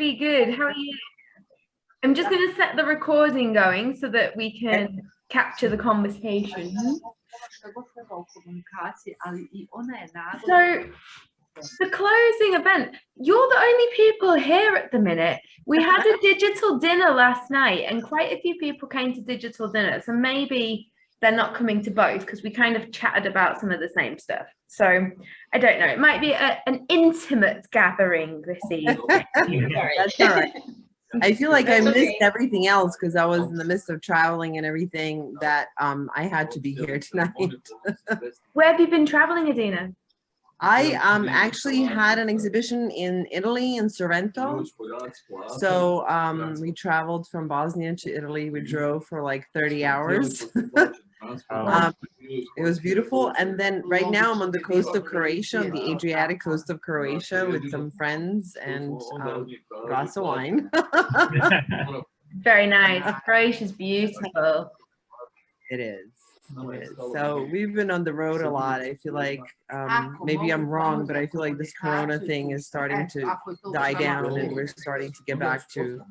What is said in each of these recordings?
really good. How are you? I'm just going to set the recording going so that we can capture the conversation. So, the closing event, you're the only people here at the minute. We had a digital dinner last night and quite a few people came to digital dinner. So maybe they're not coming to both because we kind of chatted about some of the same stuff. So I don't know, it might be a, an intimate gathering this evening. That's all right. I feel like I missed everything else because I was in the midst of traveling and everything that um, I had to be here tonight. Where have you been traveling, Adina? I um, actually had an exhibition in Italy in Sorrento. So um, we traveled from Bosnia to Italy. We drove for like 30 hours. um, it was beautiful. And then right now I'm on the coast of Croatia, on the Adriatic coast of Croatia with some friends and um, a glass of wine. Very nice. Croatia's beautiful. It is. So we've been on the road a lot. I feel like um, maybe I'm wrong, but I feel like this Corona thing is starting to die down and we're starting to get back to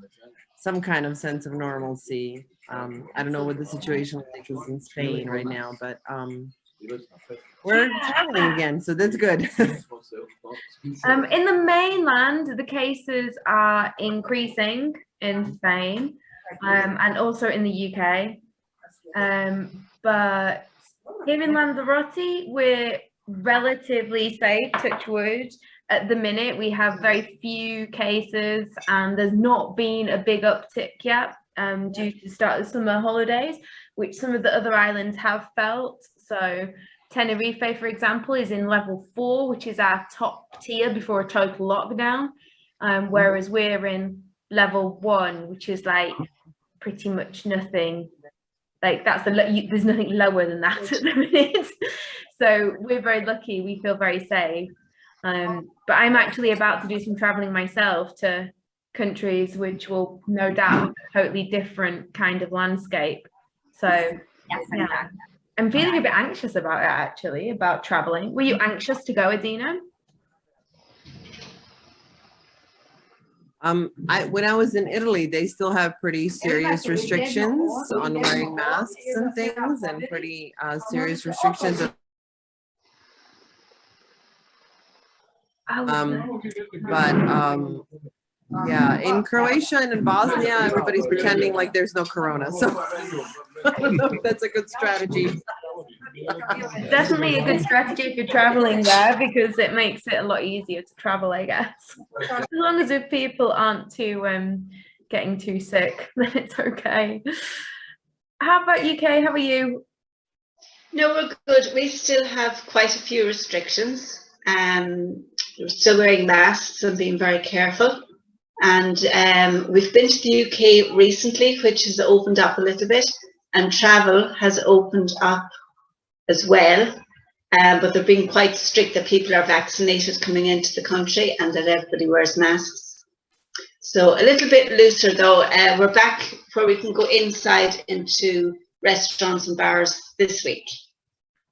some kind of sense of normalcy. Um, I don't know what the situation like is in Spain right now, but um, we're traveling again, so that's good. um, in the mainland, the cases are increasing in Spain um, and also in the UK. Um, but here in Lanzarote, we're relatively safe, touch wood. At the minute, we have very few cases and there's not been a big uptick yet um, due to the start of the summer holidays, which some of the other islands have felt. So Tenerife, for example, is in level four, which is our top tier before a total lockdown, um, whereas we're in level one, which is like pretty much nothing. Like that's the there's nothing lower than that at the minute. So we're very lucky we feel very safe. Um, but i'm actually about to do some traveling myself to countries which will no doubt totally different kind of landscape. So yes, yeah. i'm feeling a bit anxious about it actually about traveling. Were you anxious to go adina? Um, I, when I was in Italy, they still have pretty serious restrictions on wearing masks and things and pretty uh, serious restrictions. Um, but um, yeah, in Croatia and in Bosnia, everybody's pretending like there's no corona. So I don't know if that's a good strategy. Definitely a good strategy if you're traveling there because it makes it a lot easier to travel, I guess. As long as if people aren't too um, getting too sick, then it's okay. How about UK? How are you? No, we're good. We still have quite a few restrictions. Um, we're still wearing masks and being very careful. And um, we've been to the UK recently, which has opened up a little bit, and travel has opened up as well. Um, but they're being quite strict that people are vaccinated coming into the country and that everybody wears masks. So a little bit looser though. Uh, we're back where we can go inside into restaurants and bars this week.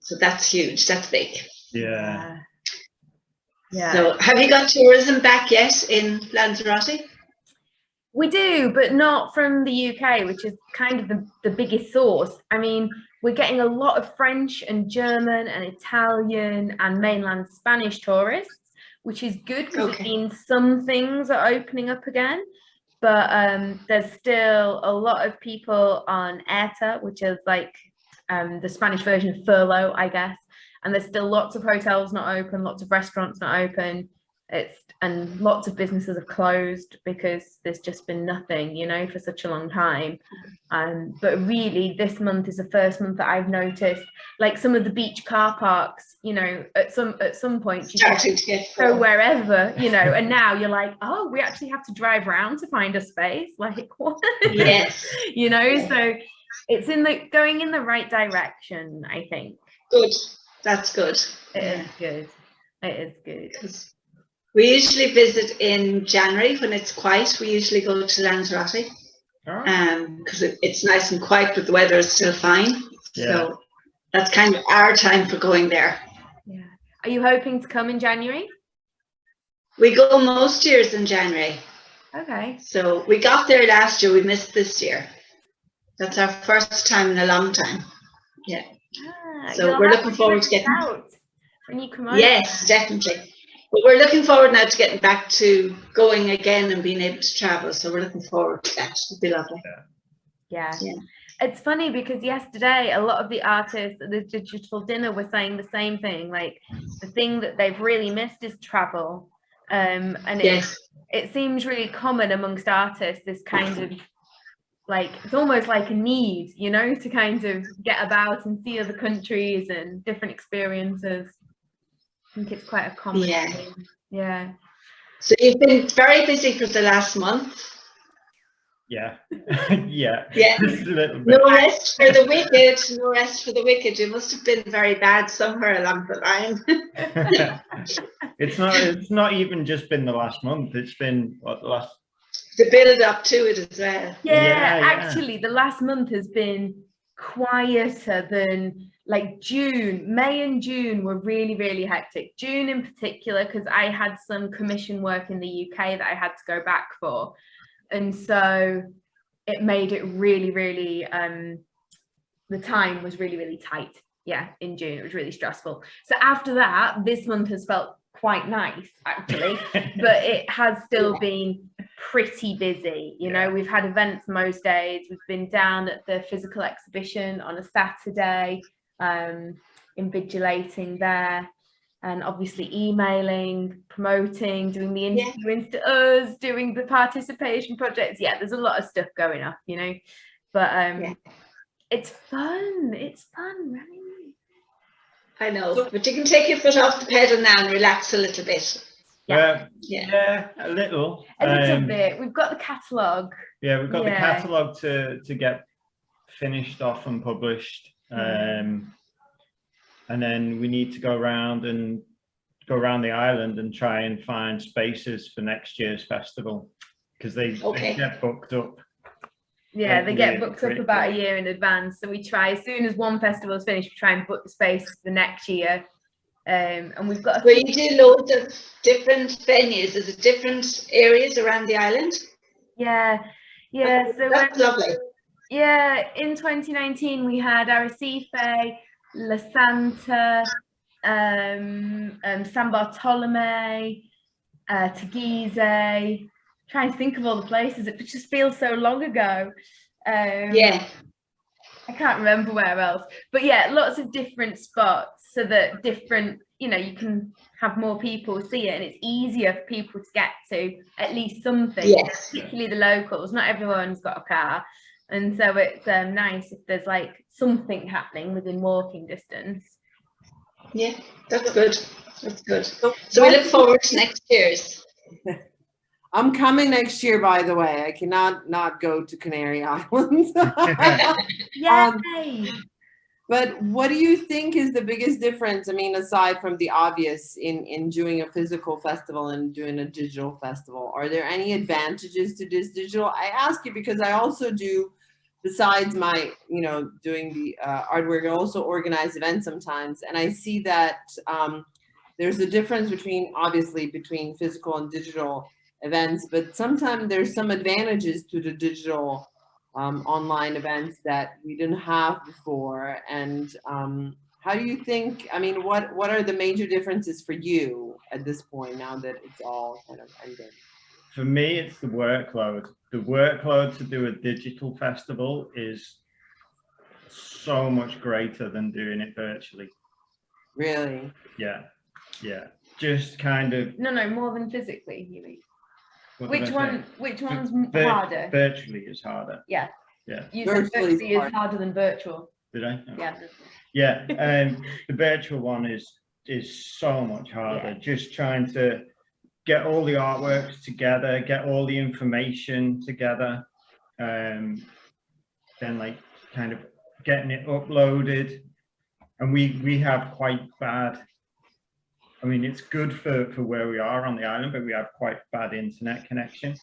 So that's huge. That's big. Yeah. Yeah. So have you got tourism back yet in Lanzarote? We do, but not from the UK, which is kind of the, the biggest source. I mean, we're getting a lot of French and German and Italian and mainland Spanish tourists, which is good because okay. it means some things are opening up again. But um, there's still a lot of people on ERTE, which is like um, the Spanish version of furlough, I guess. And there's still lots of hotels not open, lots of restaurants not open. It's and lots of businesses have closed because there's just been nothing you know for such a long time. Um but really this month is the first month that i've noticed like some of the beach car parks you know at some at some point you can go wherever you know. And now you're like oh we actually have to drive around to find a space. Like what? Yes. You know yeah. so it's in the going in the right direction i think. Good that's good It yeah. is good it is good we usually visit in January when it's quiet. We usually go to Lanzarote because um, it, it's nice and quiet, but the weather is still fine. Yeah. So that's kind of our time for going there. Yeah. Are you hoping to come in January? We go most years in January. Okay. So we got there last year, we missed this year. That's our first time in a long time. So we're looking forward to it getting- out when you come over. Yes, definitely. But we're looking forward now to getting back to going again and being able to travel. So we're looking forward to that. It'll be lovely. Yeah. Yeah. It's funny because yesterday a lot of the artists at the digital dinner were saying the same thing. Like the thing that they've really missed is travel. Um, and it, Yes, it seems really common amongst artists, this kind of like it's almost like a need, you know, to kind of get about and see other countries and different experiences. I think it's quite a common Yeah. thing. Yeah. so you've been very busy for the last month. Yeah, yeah, Yeah. just a bit. No rest for the wicked, no rest for the wicked. it must have been very bad somewhere along the line. it's not. It's not even just been the last month. It's been what the last. The build up to it as well. Yeah, Yeah, yeah. actually, the last month has been quieter than like June. May and June were really, really hectic. June in particular, because I had some commission work in the UK that I had to go back for. And so it made it really, really, um, the time was really, really tight. Yeah, in June, it was really stressful. So after that, this month has felt quite nice, actually but it has still Yeah. been pretty busy. You know, we've had events most days. We've been down at the physical exhibition on a Saturday, um, invigilating there, and obviously emailing, promoting, doing the Yeah. to us, doing the participation projects. Yeah, there's a lot of stuff going on, you know, but um, Yeah. it's fun. It's fun, right? I know, So- but you can take your foot off the pedal now and relax a little bit. yeah, Yeah. yeah, a little. A little Um, bit. We've got the catalogue. Yeah, we've got the catalogue to to get finished off and published. Mm. Um, and then we need to go around and go around the island and try and find spaces for next year's festival because they, Okay. they get booked up. Yeah, like they get really booked up quick, about a year in advance. So we try as soon as one festival is finished, we try and book the space for the next year. Um, and we've got a Where you do loads of different venues, is it different areas around the island? yeah, yeah. So That's um, lovely. yeah, in 2019 we had Arrecife, La Santa, um, um, San Bartolome, uh, Teguise. Trying to think of all the places. It just feels so long ago. Um, Yeah, I can't remember where else, but yeah, lots of different spots so that different, you know, you can have more people see it and it's easier for people to get to at least something, Yes. particularly the locals. Not everyone's got a car. And so it's um, nice if there's like something happening within walking distance. yeah, that's good. That's good. So So we look forward to next year's. I'm coming next year, by the way. I cannot not go to Canary Islands. Um, But what do you think is the biggest difference? I mean, aside from the obvious in, in doing a physical festival and doing a digital festival, are there any advantages to this digital? I ask you because I also do, besides my, you know, doing the uh, artwork, I also organize events sometimes. And I see that um, there's a difference between, obviously, between physical and digital events, but sometimes there's some advantages to the digital um, online events that we didn't have before. And um, how do you think, I mean, what, what are the major differences for you at this point now that it's all kind of ended? For me, it's the workload. The workload to do a digital festival is so much greater than doing it virtually. Really? Yeah, yeah. Just kind of. No, no, more than physically, you mean. What did Which I say? one? Which one's Vir- harder? Virtually is harder. Yeah. Yeah. You said Virtually is virtually is hard. harder than virtual. Did I? No. Yeah. Yeah, um, the virtual one is is so much harder. Yeah. Just trying to get all the artworks together, get all the information together, um, then like kind of getting it uploaded. And we we have quite bad. I mean, it's good for for where we are on the island, but we have quite bad internet connection.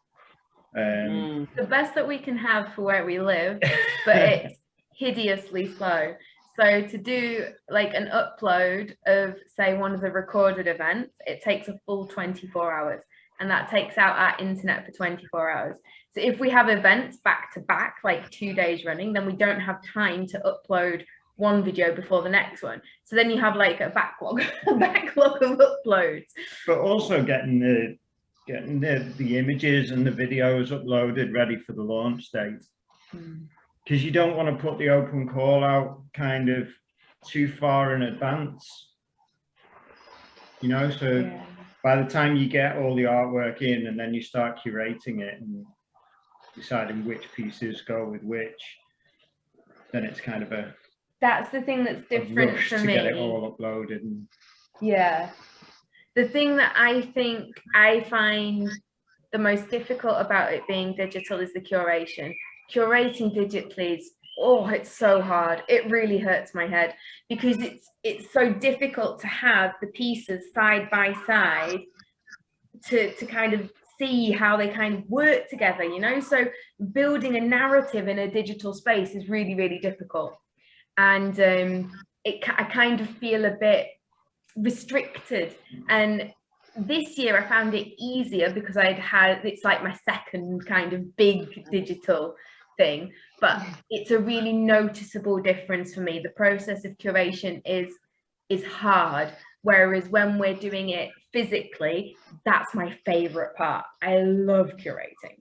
Um, Mm. the best that we can have for where we live, but it's hideously slow. So to do like an upload of say one of the recorded events, it takes a full 24 hours. and that takes out our internet for 24 hours. So if we have events back to back, like two days running, then we don't have time to upload one video before the next one. So then you have like a backlog, a backlog of uploads. But also getting the getting the, the images and the videos uploaded ready for the launch date. Hmm. Because you don't want to put the open call out kind of too far in advance. You know, so Yeah. by the time you get all the artwork in and then you start curating it and deciding which pieces go with which, then it's kind of a, That's the thing that's different for to get it me. all uploaded and Yeah. The thing that I think I find the most difficult about it being digital is the curation. Curating digitally is oh, it's so hard. It really hurts my head because it's it's so difficult to have the pieces side by side to to kind of see how they kind of work together, you know? So building a narrative in a digital space is really, really difficult. And um, it, I kind of feel a bit restricted. And this year I found it easier because I'd had it's like my second kind of big digital thing but it's a really noticeable difference for me. The process of curation is is hard whereas when we're doing it physically that's my favorite part. I love curating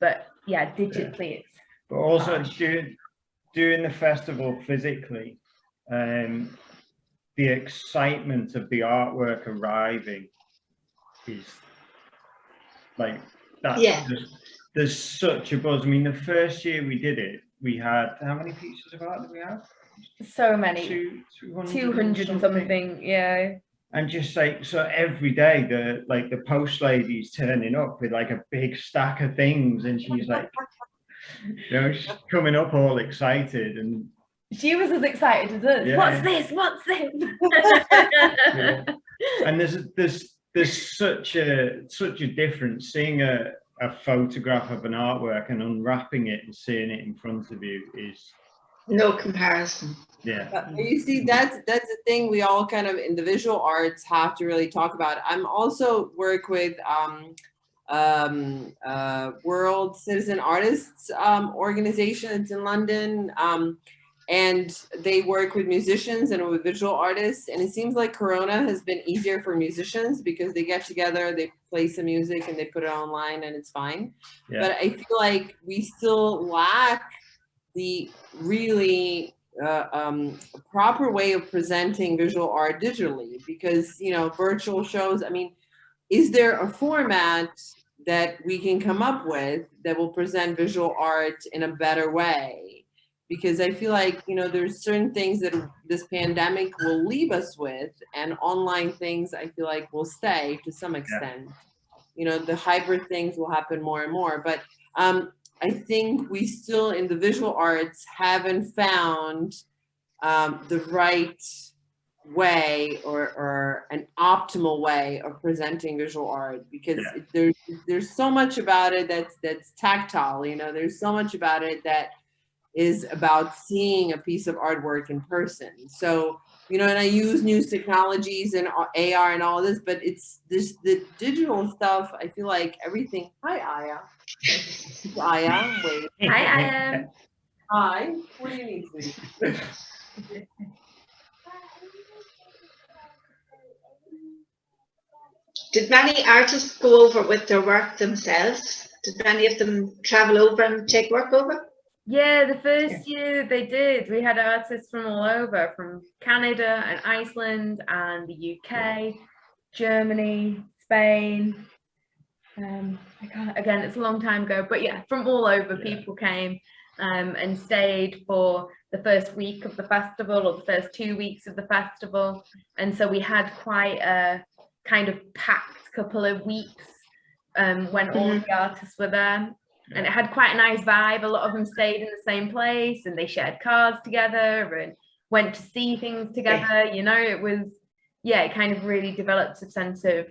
but yeah digitally it's But also doing doing the festival physically, um, the excitement of the artwork arriving is like that. Yeah. There's, there's such a buzz. I mean, the first year we did it, we had how many pieces of art did we have? so many Two, 200, 200 and something yeah And just like so, every day the like the post lady's turning up with like a big stack of things, and she's like, you know, she's coming up all excited and she was as excited as us Yeah. what's this what's this and there's there's there's such a such a difference seeing a, a photograph of an artwork and unwrapping it and seeing it in front of you is No comparison. yeah You see, that's that's the thing we all kind of in the visual arts have to really talk about. I'm also work with um, um, uh, World Citizen Artists um, organization. It's in London, um, and they work with musicians and with visual artists. And it seems like Corona has been easier for musicians because they get together, they play some music, and they put it online, and it's fine. Yeah. But I feel like we still lack the really uh, um, proper way of presenting visual art digitally because you know virtual shows i mean is there a format that we can come up with that will present visual art in a better way. Because i feel like you know there's certain things that this pandemic will leave us with and online things i feel like will stay to some extent. You know the hybrid things will happen more and more but um, I think we still in the visual arts haven't found um, the right way or, or an optimal way of presenting visual art because Yeah. it- there's there's so much about it that's that's tactile you know there's so much about it that is about seeing a piece of artwork in person so you know and i use new technologies and ar and all this but it's this the digital stuff i feel like everything hi aya aya wait Hi, I am. hi what do you need Did many artists go over with their work themselves? Did many of them travel over and take work over? Yeah, the first year they did. We had artists from all over, from Canada and Iceland and the UK, Germany, Spain. Um, again, it's a long time ago, but yeah, from all over, people came um, and stayed for the first week of the festival or the first two weeks of the festival. And so we had quite a kind of packed couple of weeks um, when all Mhm. the artists were there and it had quite a nice vibe. A lot of them stayed in the same place and they shared cars together and went to see things together. You know, it was, yeah, it kind of really developed a sense of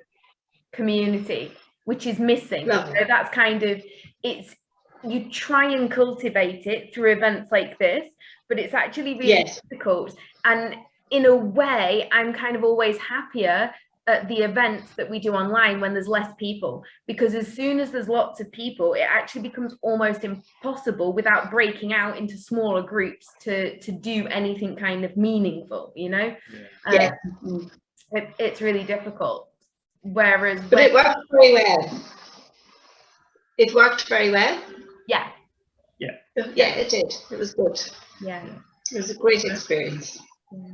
community, which is missing. So that's kind of, it's, you try and cultivate it through events like this, but it's actually really Yes. difficult. And in a way, I'm kind of always happier at the events that we do online when there's less people because as soon as there's lots of people it actually becomes almost impossible without breaking out into smaller groups to to do anything kind of meaningful you know Yeah. Um, it, it's really difficult whereas But when- it worked very well. It worked very well. Yeah yeah Yeah, it did. It was good. yeah It was a great experience.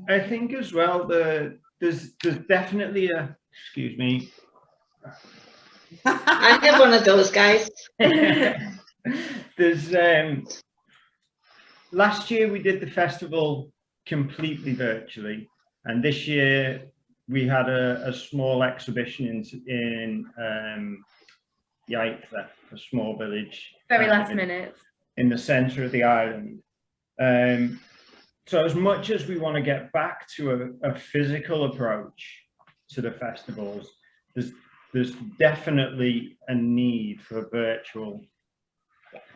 I think as well, the, there's, there's definitely a, excuse me, I have one of those guys. There's um last year we did the festival completely virtually and this year we had a, a small exhibition in in um Yaiza, a small village. very uh, last in- minute in the center of the island. Um, so as much as we want to get back to a, a physical approach to the festivals, there's there's definitely a need for virtual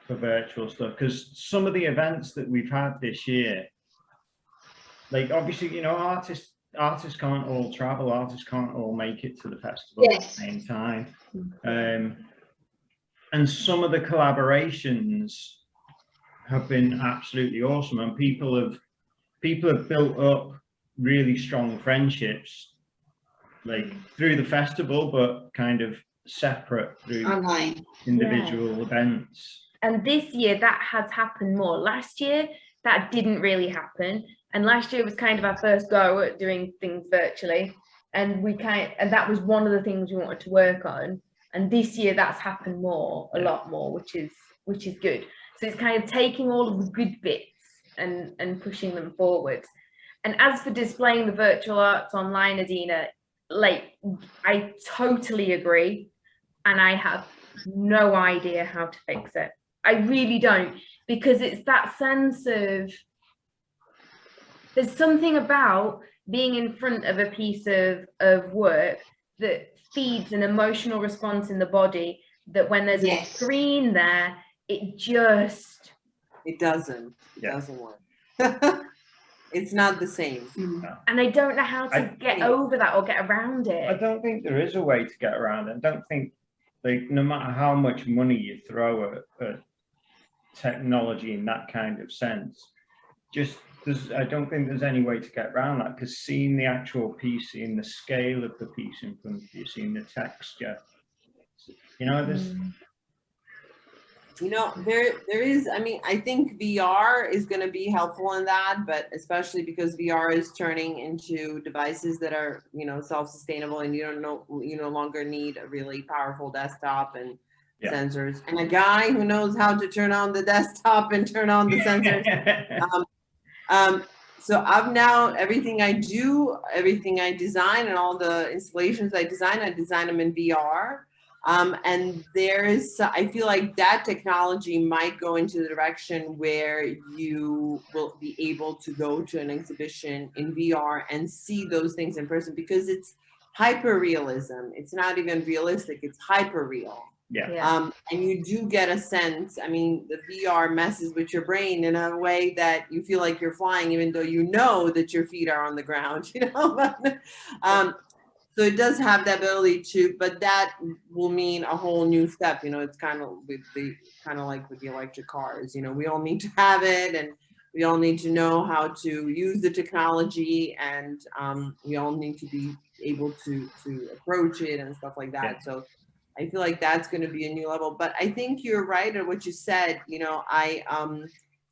for virtual stuff. Because some of the events that we've had this year, like obviously you know artists artists can't all travel, artists can't all make it to the festival at the same time. Um, and some of the collaborations have been absolutely awesome and people have people have built up really strong friendships like through the festival but kind of separate through Online. individual events. And this year that has happened more. Last year that didn't really happen. And last year was kind of our first go at doing things virtually. And we kind and that was one of the things we wanted to work on. And this year that's happened more a lot more which is which is good. So it's kind of taking all of the good bits and and pushing them forward. and as for displaying the virtual arts online adina like i totally agree and i have no idea how to fix it I really don't because it's that sense of there's something about being in front of a piece of, of work that feeds an emotional response in the body that when there's Yes. a screen there, it just It doesn't, it Yeah. doesn't work. It's not the same. and I don't know how to I- get over that or get around it. i it. don't think there is a way to get around it i don't think like no matter how much money you throw at, at technology in that kind of sense just there's i don't think there's any way to get around that because seeing the actual piece seeing the scale of the piece in front of you seeing the texture you know there's Mm. You know, there there is, I mean, I think VR is gonna be helpful in that, but especially because VR is turning into devices that are, you know, self-sustainable and you don't know, you no longer need a really powerful desktop and Yeah. sensors. And a guy who knows how to turn on the desktop and turn on the sensors. Um, so I've now, everything I do, everything I design and all the installations I design, I design them in VR. Um, and there's, I feel like that technology might go into the direction where you will be able to go to an exhibition in VR and see those things in person because it's hyper realism. It's not even realistic, it's hyper real. yeah Yeah. Um, and you do get a sense, I mean, the VR messes with your brain in a way that you feel like you're flying, even though you know that your feet are on the ground, you know? um, so it does have the ability to, but that will mean a whole new step, you know, it's kind of with the, kind of like with the electric cars, you know, we all need to have it and we all need to know how to use the technology and um, we all need to be able to, to approach it and stuff like that. So I feel like that's going to be a new level. But I think you're right at what you said. You know, I um,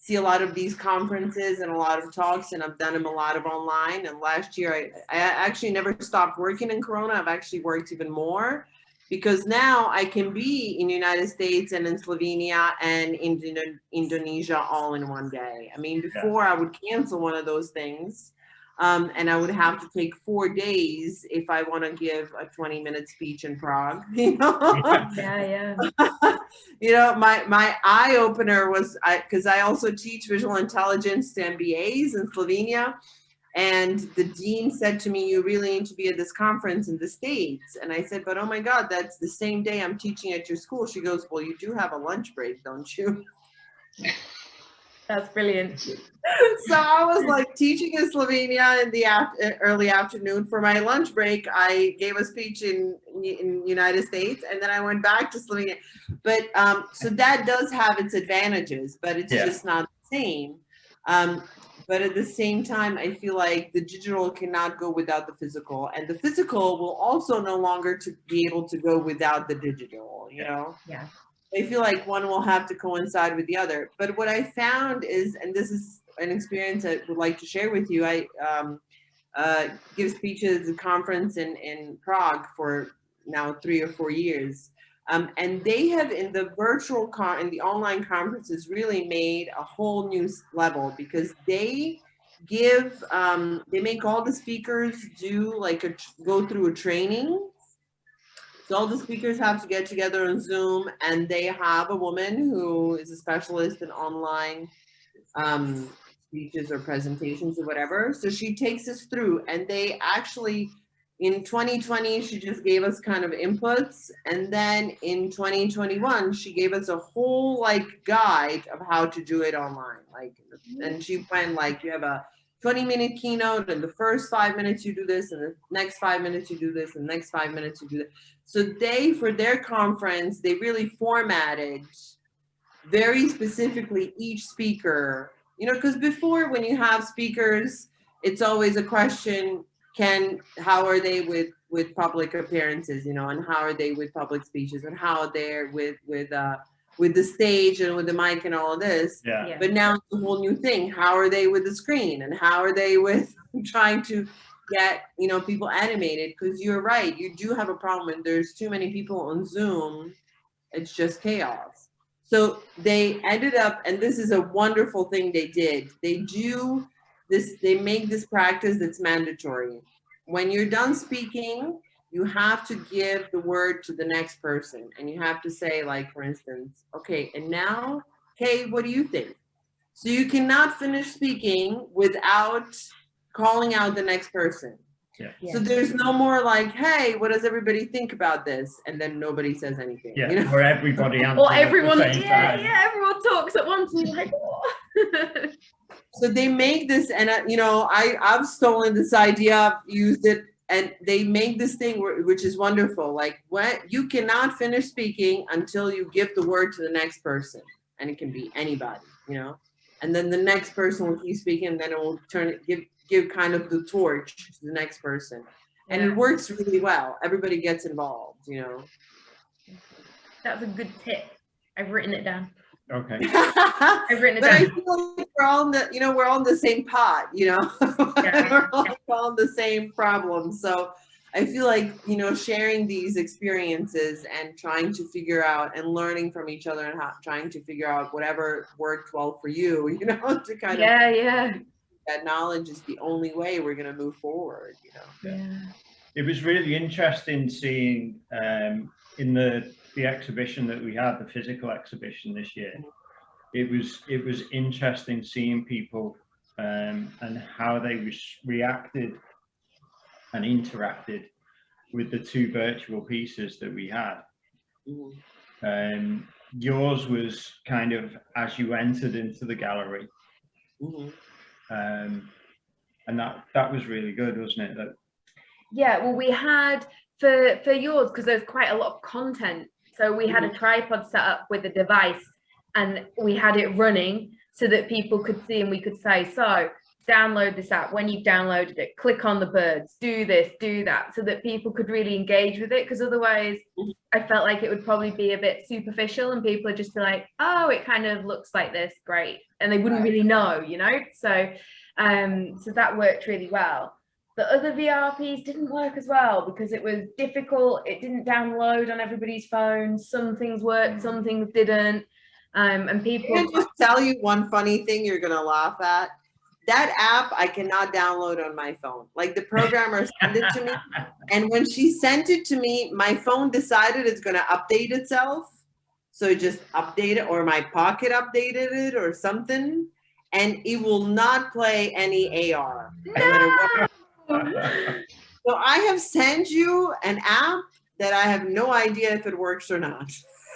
see a lot of these conferences and a lot of talks, and I've done them a lot of online. And last year, I, I actually never stopped working in Corona. I've actually worked even more because now I can be in the United States and in Slovenia and in Indonesia all in one day. I mean, before I would cancel one of those things. Um, and I would have to take four days if I want to give a 20 minute speech in Prague. You know, yeah, yeah. you know, my my eye opener was I because I also teach visual intelligence to MBAs in Slovenia, and the dean said to me, "You really need to be at this conference in the states." And I said, "But oh my God, that's the same day I'm teaching at your school." She goes, "Well, you do have a lunch break, don't you?" That's brilliant. so I was like teaching in Slovenia in the af- uh, early afternoon. For my lunch break, I gave a speech in in United States, and then I went back to Slovenia. But um, so that does have its advantages, but it's Yeah. just not the same. Um, but at the same time, I feel like the digital cannot go without the physical, and the physical will also no longer to be able to go without the digital. You know. Yeah. I feel like one will have to coincide with the other. But what I found is, and this is an experience I would like to share with you. I um, uh, give speeches at a conference in, in Prague for now three or four years. Um, and they have in the virtual con in the online conferences really made a whole new level because they give um, they make all the speakers do like a go through a training so all the speakers have to get together on Zoom and they have a woman who is a specialist in online um, speeches or presentations or whatever. So she takes us through and they actually, in 2020, she just gave us kind of inputs. And then in 2021, she gave us a whole like guide of how to do it online. Like, and she went like, you have a 20 minute keynote and the first five minutes you do this and the next five minutes you do this and the next five minutes you do that. So they, for their conference, they really formatted very specifically each speaker, you know, because before when you have speakers, it's always a question, can, how are they with, with public appearances, you know, and how are they with public speeches and how they're with, with, uh, with the stage and with the mic and all of this. Yeah. Yeah. But now it's a whole new thing. How are they with the screen and how are they with trying to get, you know, people animated? Because you're right, you do have a problem when there's too many people on Zoom. It's just chaos. So they ended up, and this is a wonderful thing they did. They do this, they make this practice that's mandatory. When you're done speaking, you have to give the word to the next person and you have to say like for instance okay and now hey what do you think so you cannot finish speaking without calling out the next person Yeah. so there's no more like hey what does everybody think about this and then nobody says anything Yeah, you know? where everybody answers Or at the everyone, same yeah, time. yeah, everyone talks at once and you're like, what? so they make this and uh, you know i i've stolen this idea I've used it and they make this thing which is wonderful like what you cannot finish speaking until you give the word to the next person and it can be anybody you know and then the next person will keep speaking and then it will turn it give give kind of the torch to the next person and Yeah. it works really well everybody gets involved you know That's a good tip. I've written it down. Okay. I've written it But I feel like we're all in the, you know, we're all in the same pot, you know? Yeah. We're all all in the same problem. So I feel like, you know, sharing these experiences and trying to figure out and learning from each other and how, trying to figure out whatever worked well for you, you know, to kind of, Yeah, yeah, that knowledge is the only way we're going to move forward, you know? yeah. It was really interesting seeing um, in the the exhibition that we had, the physical exhibition this year. It was it was interesting seeing people um, and how they res- reacted and interacted with the two virtual pieces that we had. Um, yours was kind of as you entered into the gallery, um, and that that was really good, wasn't it? That Yeah, well, we had for for yours because there's quite a lot of content. So we had a tripod set up with a device, and we had it running so that people could see and we could say, so download this app. When you've downloaded it, click on the birds, do this, do that, so that people could really engage with it. Because otherwise, I felt like it would probably be a bit superficial, and people would just be like, oh, it kind of looks like this, great, and they wouldn't really know, you know. So, um, so that worked really well. The other VRPs didn't work as well because it was difficult. It didn't download on everybody's phone. Some things worked, some things didn't. Um, and people, Can I just tell you one funny thing you're gonna laugh at? That app I cannot download on my phone. Like the programmer sent it to me, and when she sent it to me, my phone decided it's gonna update itself. So it just updated, or my pocket updated it, or something, and it will not play any AR. no matter what. So I have sent you an app that I have no idea if it works or not.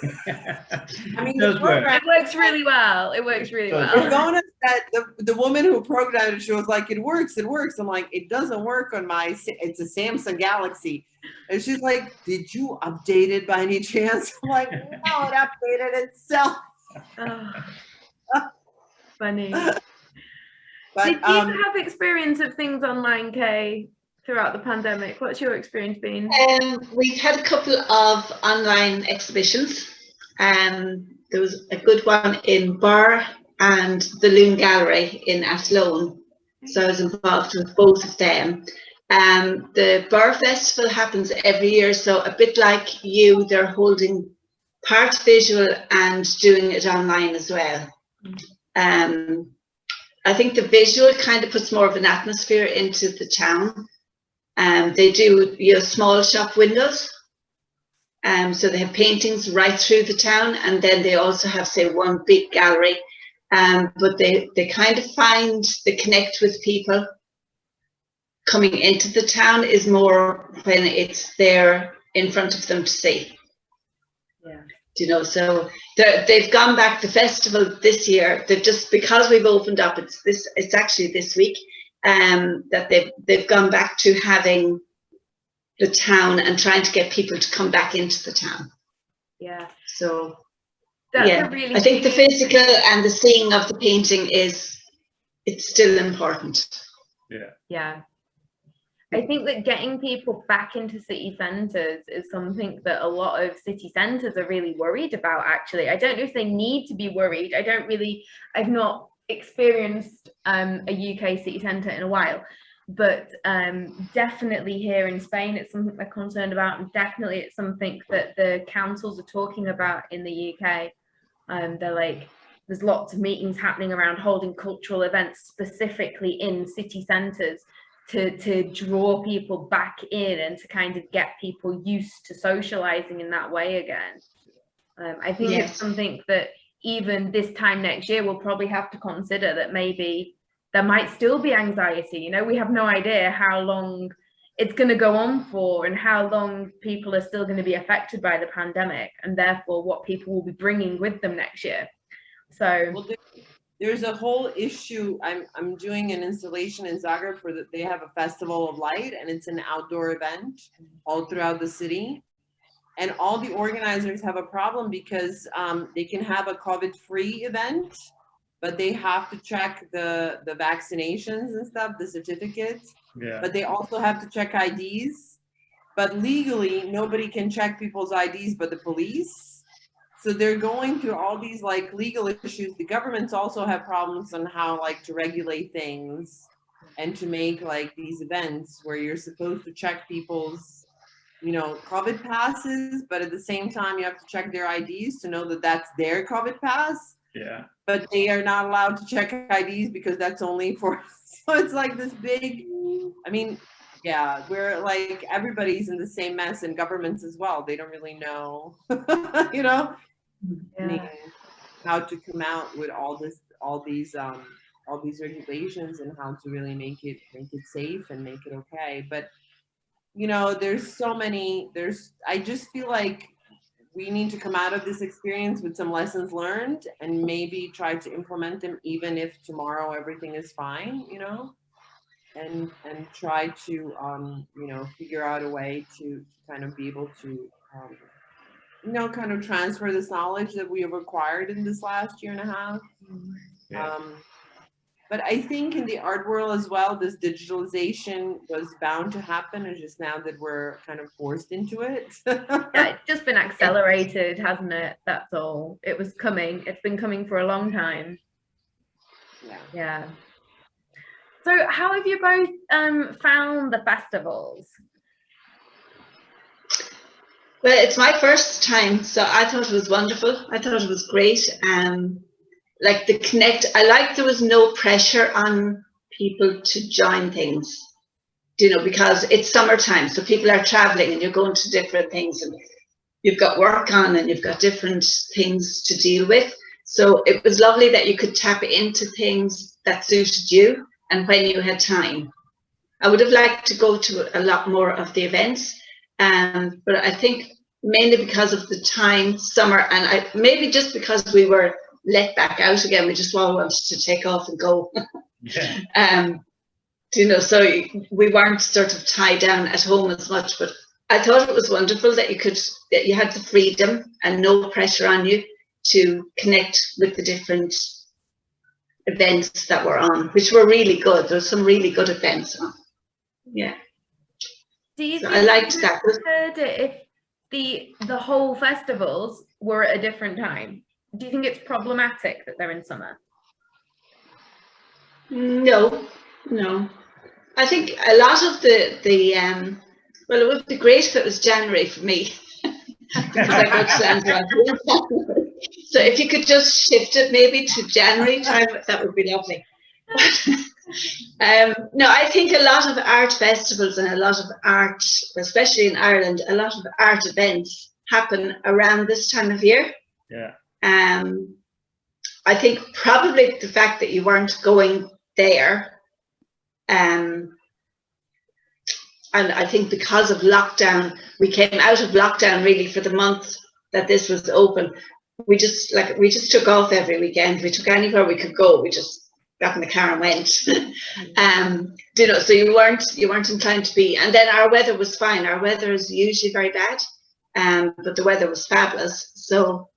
I mean, Does the work. program, It works really well. It works really Does well. work. Ramona said, the, the woman who programmed it, she was like, it works, it works. I'm like, it doesn't work on my, it's a Samsung Galaxy. And she's like, did you update it by any chance? I'm like, no, it updated itself. Oh, funny. Did you um, have experience of things online, Kay, throughout the pandemic? What's your experience been? Um, we've had a couple of online exhibitions. Um, there was a good one in Birr and the Luan Gallery in Athlone. So I was involved with both of them. Um, the Birr Festival happens every year, so a bit like you, they're holding part visual and doing it online as well. Um, I think the visual kind of puts more of an atmosphere into the town. Um, they do you know, small shop windows. Um, so they have paintings right through the town, and then they also have, say, one big gallery. Um, but they, they kind of find the connect with people coming into the town is more when it's there in front of them to see. Yeah. Do you know, so they're- they've gone back the festival this year. They've just because we've opened up. It's this. It's actually this week um, that they've they've gone back to having the town and trying to get people to come back into the town. Yeah, So that's Yeah, a really. I think the physical and the seeing of the painting is it's still important. Yeah. Yeah. I think that getting people back into city centres is something that a lot of city centres are really worried about, actually. I don't know if they need to be worried. I don't really, I've not experienced um, a UK city centre in a while, but um, definitely here in Spain, it's something they're concerned about, and definitely it's something that the councils are talking about in the UK. Um, they're like, there's lots of meetings happening around holding cultural events specifically in city centres to to draw people back in and to kind of get people used to socializing in that way again. Um, I think Yes. it's something that even this time next year we'll probably have to consider that maybe there might still be anxiety. You know, we have no idea how long it's going to go on for and how long people are still going to be affected by the pandemic and therefore what people will be bringing with them next year. So Well, there's a whole issue. I'm I'm doing an installation in Zagreb for that. They have a festival of light, and it's an outdoor event all throughout the city. And all the organizers have a problem because um, they can have a COVID-free event, but they have to check the the vaccinations and stuff, the certificates. Yeah. But they also have to check IDs. But legally, nobody can check people's IDs but the police. So they're going through all these like legal issues. The governments also have problems on how like to regulate things and to make like these events where you're supposed to check people's, you know, COVID passes, but at the same time you have to check their IDs to know that that's their COVID pass Yeah. but they are not allowed to check IDs because that's only for, so it's like this big, I mean, yeah, we're like, everybody's in the same mess and governments as well. They don't really know, you know? Yeah. How to come out with all this, all these, um, all these regulations and how to really make it, make it safe and make it okay. But, you know, there's so many, there's, I just feel like we need to come out of this experience with some lessons learned and maybe try to implement them even if tomorrow everything is fine, you know? And and try to um, you know, figure out a way to, to kind of be able to um, you know, kind of transfer this knowledge that we have acquired in this last year and a half. Yeah. Um, but I think in the art world as well, this digitalization was bound to happen. It's just now that we're kind of forced into it. yeah, it's just been accelerated, hasn't it? That's all. It was coming. It's been coming for a long time. yeah. Yeah. So, how have you both um, found the festivals? Well, it's my first time, so I thought it was wonderful. I thought it was great. Um, like the connect, I like there was no pressure on people to join things, you know, because it's summertime, so people are traveling and you're going to different things and you've got work on and you've got different things to deal with. So it was lovely that you could tap into things that suited you and when you had time. I would have liked to go to a lot more of the events, Um, but I think mainly because of the time, summer, and I, maybe just because we were let back out again, we just all wanted to take off and go. Yeah. um, you know, so we weren't sort of tied down at home as much, but I thought it was wonderful that you could, that you had the freedom and no pressure on you to connect with the different events that were on, which were really good. There were some really good events on. Yeah. Do you So think I liked you that. preferred it if the the whole festivals were at a different time? Do you think it's problematic that they're in summer? No, no. I think a lot of the the um well it would be great if it was January for me. because I go to Lanzarote. So if you could just shift it maybe to January time, that would be lovely. um, no, I think a lot of art festivals and a lot of art, especially in Ireland, a lot of art events happen around this time of year. Yeah. Um, I think probably the fact that you weren't going there, um, and I think because of lockdown, we came out of lockdown really for the month that this was open. We just like we just took off every weekend. We took anywhere we could go. We just got in the car and went. um, you know, so you weren't you weren't inclined to be. And then our weather was fine. Our weather is usually very bad, um, but the weather was fabulous. So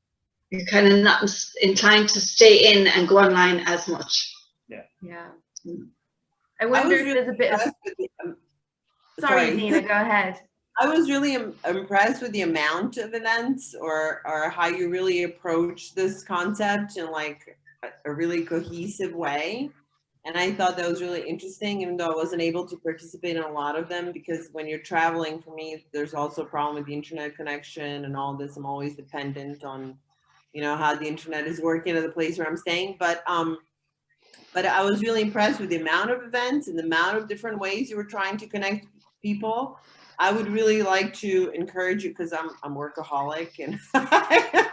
you're kind of not ins- inclined to stay in and go online as much. Yeah. Mm. I I wonder was if really there's a bit of impressed with the- um, sorry, Nina, go ahead. I was really im- impressed with the amount of events or or how you really approach this concept in like a, a really cohesive way. And I thought that was really interesting, even though I wasn't able to participate in a lot of them because when you're traveling, for me, there's also a problem with the internet connection and all this. I'm always dependent on, you know, how the internet is working at the place where I'm staying. But um, but I was really impressed with the amount of events and the amount of different ways you were trying to connect people. I would really like to encourage you because I'm I'm workaholic and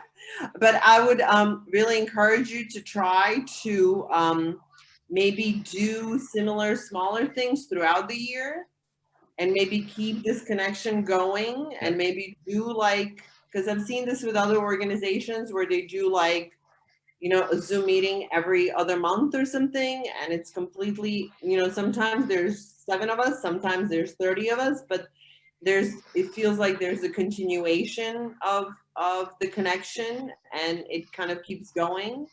but I would um, really encourage you to try to um, maybe do similar smaller things throughout the year and maybe keep this connection going and maybe do like because I've seen this with other organizations where they do like you know a Zoom meeting every other month or something and it's completely you know sometimes there's seven of us sometimes there's 30 of us but there's it feels like there's a continuation of of the connection and it kind of keeps going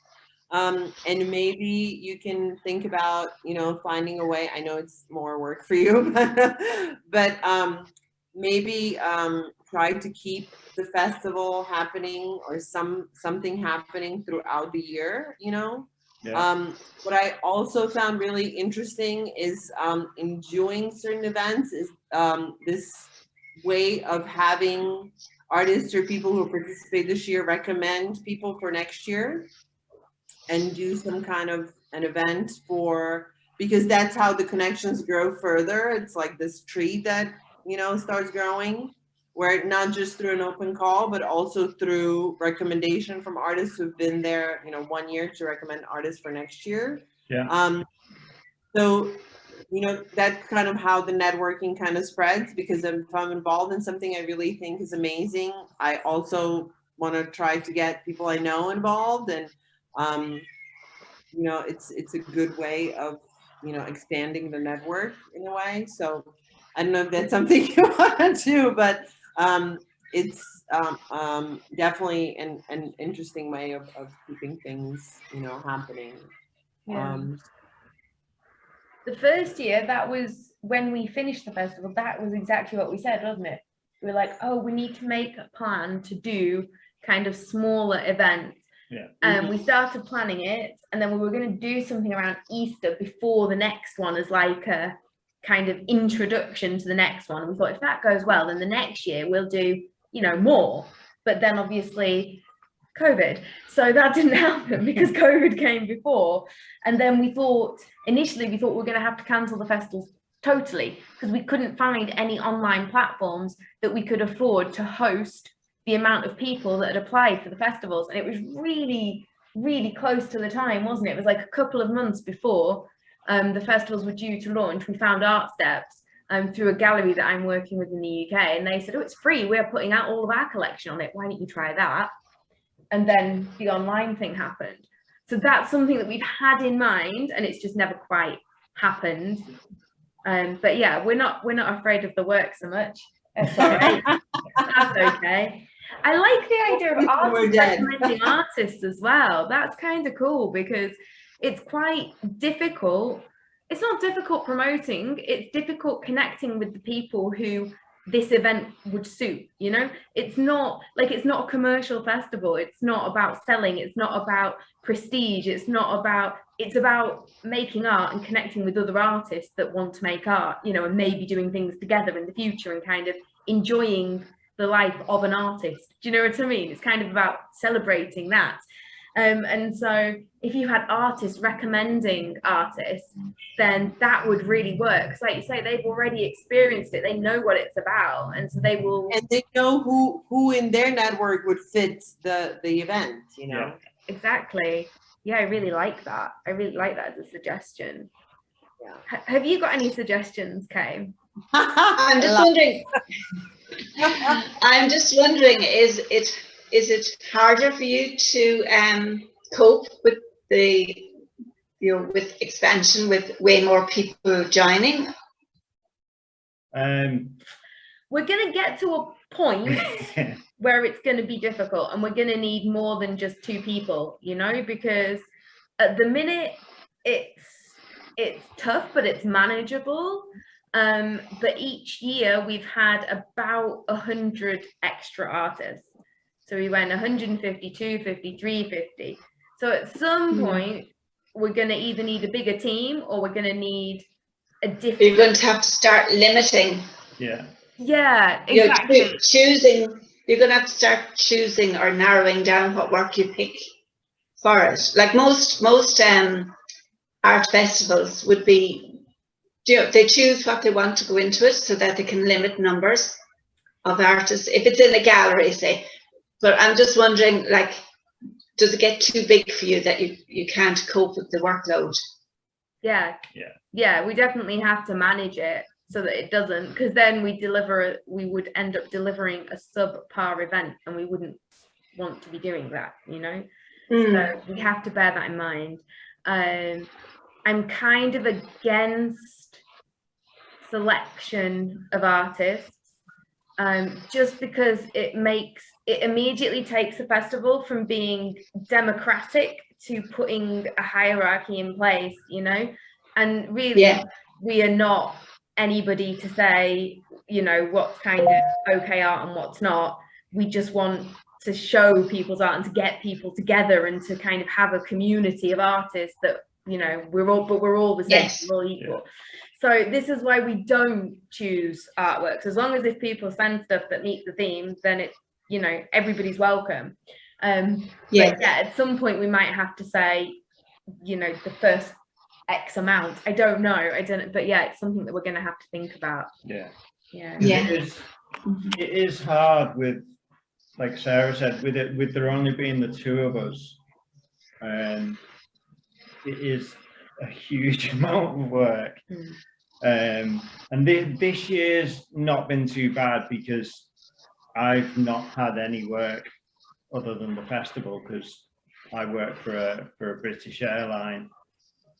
um, and maybe you can think about you know finding a way i know it's more work for you but, but um, maybe um, try to keep the festival happening or some something happening throughout the year you know Yeah. um, what I also found really interesting is um, in doing certain events is um, this way of having artists or people who participate this year recommend people for next year and do some kind of an event for because that's how the connections grow further. It's like this tree that you know starts growing where not just through an open call, but also through recommendation from artists who've been there, you know, one year to recommend artists for next year. Yeah. Um, so, you know, that's kind of how the networking kind of spreads because if I'm involved in something I really think is amazing, I also want to try to get people I know involved and, um, you know, it's, it's a good way of, you know, expanding the network in a way. So I don't know if that's something you want to do, but um, it's um, um, definitely an, an interesting way of, of keeping things, you know, happening. Yeah. Um, the first year that was when we finished the festival that was exactly what we said wasn't it? We were like oh we need to make a plan to do kind of smaller events. Yeah. and we started planning it and then we were going to do something around easter before the next one as like a kind of introduction to the next one. And we thought if that goes well then the next year we'll do you know more. But then obviously covid. So that didn't happen because covid came before. And then we thought initially we thought we were going to have to cancel the festivals totally because we couldn't find any online platforms that we could afford to host the amount of people that had applied for the festivals. And it was really really close to the time wasn't it? It was like a couple of months before um, the festivals were due to launch. We found Artsteps um, through a gallery that I'm working with in the UK, and they said, "Oh, it's free. We're putting out all of our collection on it. Why don't you try that?" And then the online thing happened. So that's something that we've had in mind, and it's just never quite happened. Um, but yeah, we're not we're not afraid of the work so much. Right. that's okay. I like the idea of artists recommending artists as well. That's kind of cool because it's quite difficult. It's not difficult promoting, it's difficult connecting with the people who this event would suit, you know? It's not like it's not a commercial festival. It's not about selling, it's not about prestige, it's not about it's about making art and connecting with other artists that want to make art, you know, and maybe doing things together in the future and kind of enjoying the life of an artist. Do you know what I mean? It's kind of about celebrating that. Um, and so if you had artists recommending artists, then that would really work. 'Cause like you say, they've already experienced it. They know what it's about. And so they will And they know who, who in their network would fit the, the event, you know? exactly. Yeah, I really like that. I really like that as a suggestion. Yeah. Ha- Have you got any suggestions, Kay? I'm just wondering, I'm just wondering, is it, is it harder for you to um, cope with the, you know, with expansion, with way more people joining? Um, We're going to get to a point where it's going to be difficult and we're going to need more than just two people you know because at the minute it's it's tough but it's manageable um but each year we've had about a hundred extra artists so we went 152 53 50 so at some Hmm. point we're going to either need a bigger team or we're going to need a different. You're going to have to start limiting, yeah, yeah you know, exactly choosing, you're going to have to start choosing or narrowing down what work you pick for it. Like most, most um, art festivals would be, you know, they choose what they want to go into it so that they can limit numbers of artists. If it's in a gallery, say, but I'm just wondering, like, does it get too big for you that you, you can't cope with the workload? Yeah. Yeah. Yeah, we definitely have to manage it so that it doesn't, because then we deliver, we would end up delivering a subpar event and we wouldn't want to be doing that, you know? Hmm. So we have to bear that in mind. Um, I'm kind of against selection of artists um, just because it makes it immediately takes the festival from being democratic to putting a hierarchy in place, you know, and really Yeah. we are not anybody to say, you know, what's kind of okay art and what's not. We just want to show people's art and to get people together and to kind of have a community of artists that you know we're all but we're all the same Yes. we're all equal so this is why we don't choose artworks as long as if people send stuff that meets the theme then it you know everybody's welcome um but Yeah. yeah at some point we might have to say you know the first x amount i don't know i don't but yeah it's something that we're going to have to think about yeah. yeah Yeah. It is, it is hard with, like Sarah said, with it, with there only being the two of us. Um, it is a huge amount of work. Mm. Um, and thi- this year's not been too bad because I've not had any work other than the festival because I work for a, for a British airline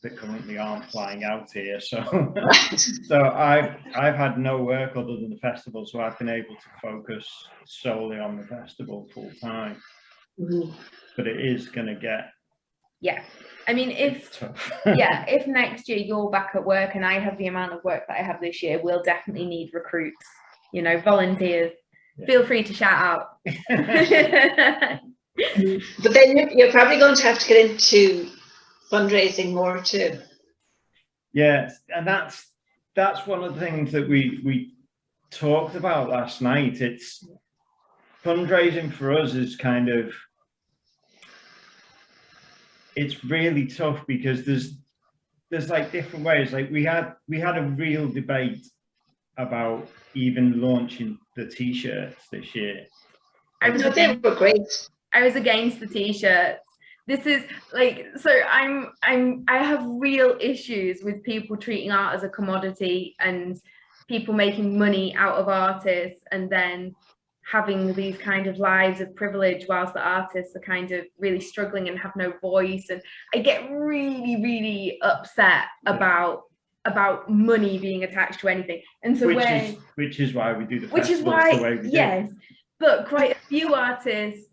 that currently aren't flying out here. So so I've I've had no work other than the festival, so I've been able to focus solely on the festival full time. Mhm. But it is going to get yeah i mean if yeah, if next year you're back at work and I have the amount of work that I have this year, we'll definitely need recruits, you know, volunteers. Yeah. Feel free to shout out. But then you're, you're probably going to have to get into fundraising more too. yeah, and that's that's one of the things that we we talked about last night. It's fundraising for us is kind of it's really tough because there's there's like different ways. Like we had we had a real debate about even launching the t-shirts this year. I was they against, were great. I was against the t-shirts. This is like so I'm I'm I have real issues with people treating art as a commodity and people making money out of artists and then having these kind of lives of privilege whilst the artists are kind of really struggling and have no voice and i get really really upset Yeah. about about money being attached to anything and so which when is which is why we do the which is festivals the way why yes but quite a few artists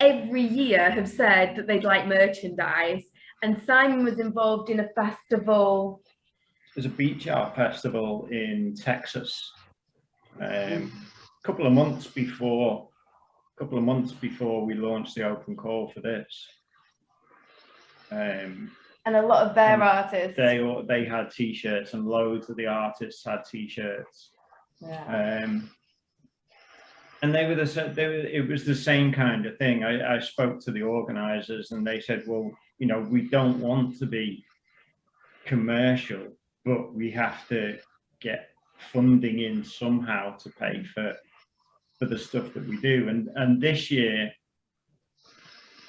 every year have said that they'd like merchandise and simon was involved in a festival There's a beach art festival in Texas. Um, a couple of months before, a couple of months before we launched the open call for this. Um, and a lot of their And artists they they had t-shirts and loads of the artists had t-shirts. yeah. Um, and they were the they were, it was the same kind of thing. I, I spoke to the organizers and they said, well, you know, we don't want to be commercial, but we have to get funding in somehow to pay for for the stuff that we do. And and this year,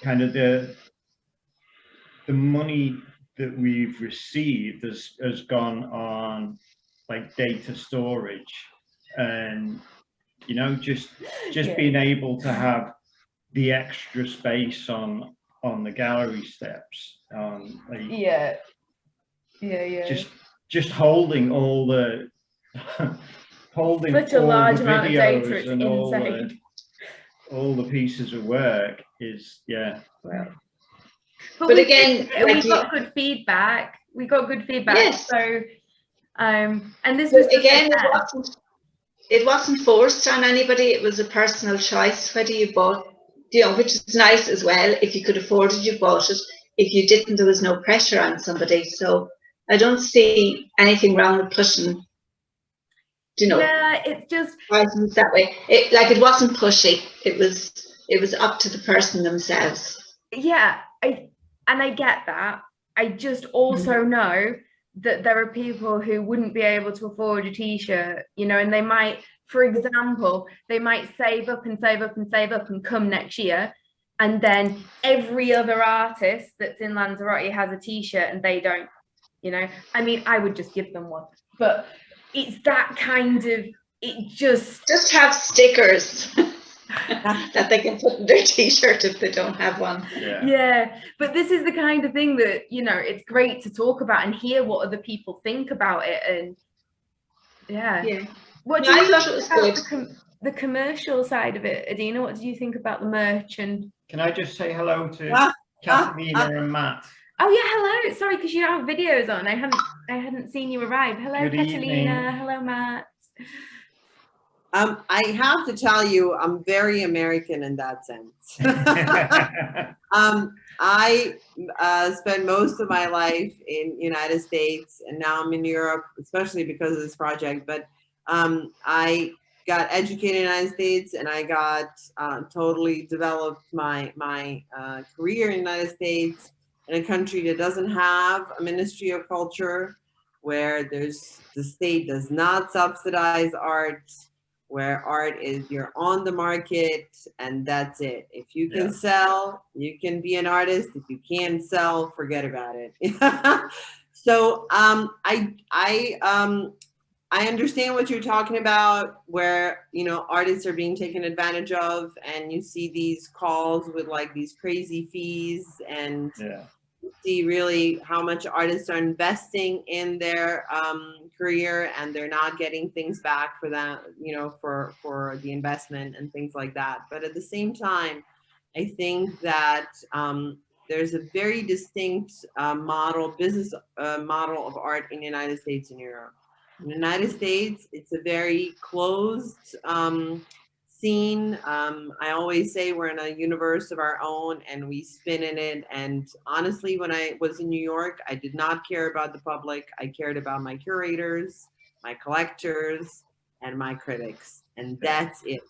kind of the the money that we've received has has gone on like data storage and you know just just Yeah. being able to have the extra space on on the gallery steps um like yeah. Yeah yeah. Just just holding all the holding Such a all large amount of data, it's and all the, all the pieces of work is yeah but, But we again, we you- got good feedback we got good feedback Yes. so um and this was But just a again, it wasn't, it wasn't forced on anybody. It was a personal choice whether you bought, you know, which is nice as well. If you could afford it, you bought it. If you didn't, there was no pressure on somebody. So I don't see anything wrong with pushing, you know, yeah it's just that way. It like it wasn't pushy. It was it was up to the person themselves. yeah and i get that. I just also mm-hmm. know that there are people who wouldn't be able to afford a t-shirt you know and they might for example they might save up and save up and save up and come next year and then every other artist that's in lanzarote has a t-shirt and they don't you know? I mean i would just give them one. But it's that kind of it just Just have stickers that they can put in their t-shirt if they don't have one. yeah yeah but this is the kind of thing that you know it's great to talk about and hear what other people think about it and yeah Yeah. what No, do I you thought think it was about good. the, com- the commercial side of it adina what do you think about the merch and can i just say hello to Ah, Catalina ah. and matt oh yeah hello sorry because you don't have videos on i hadn't i hadn't seen you arrive hello Good catalina evening. hello matt Um, I have to tell you, I'm very American in that sense. um, I uh, spent most of my life in United States, and now I'm in Europe, especially because of this project. But um, I got educated in the United States, and I got uh, totally developed my my uh, career in the United States in a country that doesn't have a Ministry of Culture, where there's the state does not subsidize art where art is you're on the market and that's it. If you can Yeah. sell, you can be an artist. If you can't sell, forget about it. so um, I I um, I understand what you're talking about, where you know artists are being taken advantage of, and you see these calls with like these crazy fees and yeah see really how much artists are investing in their um, career and they're not getting things back for that, you know, for for the investment and things like that. But at the same time, I think that um, there's a very distinct uh, model, business uh, model of art in the United States and Europe. In the United States, it's a very closed um, scene. Um, I always say we're in a universe of our own and we spin in it. And honestly, when I was in New York, I did not care about the public. I cared about my curators, my collectors, and my critics. And that's it.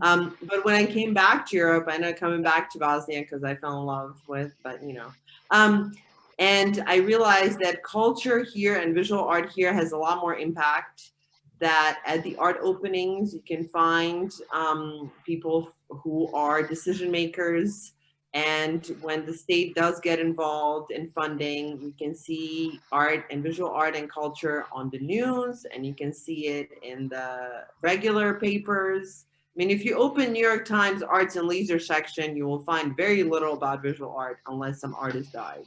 Um, but when I came back to Europe, I ended up coming back to Bosnia because I fell in love with, but you know, um, and I realized that culture here and visual art here has a lot more impact that at the art openings, you can find um, people who are decision makers And when the state does get involved in funding, you can see art and visual art and culture on the news, and you can see it in the regular papers. I mean, if you open New York Times arts and leisure section, you will find very little about visual art unless some artist died.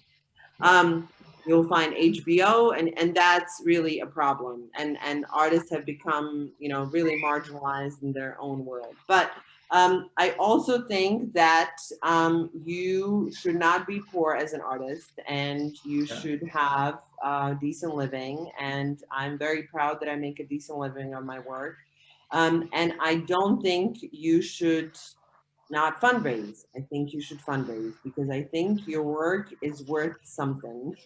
Um, you'll find HBO and, and that's really a problem. And, and artists have become, you know, really marginalized in their own world. But um, I also think that um, you should not be poor as an artist and you Yeah. should have uh, decent living. And I'm very proud that I make a decent living on my work. Um, and I don't think you should not fundraise. I think you should fundraise because I think your work is worth something.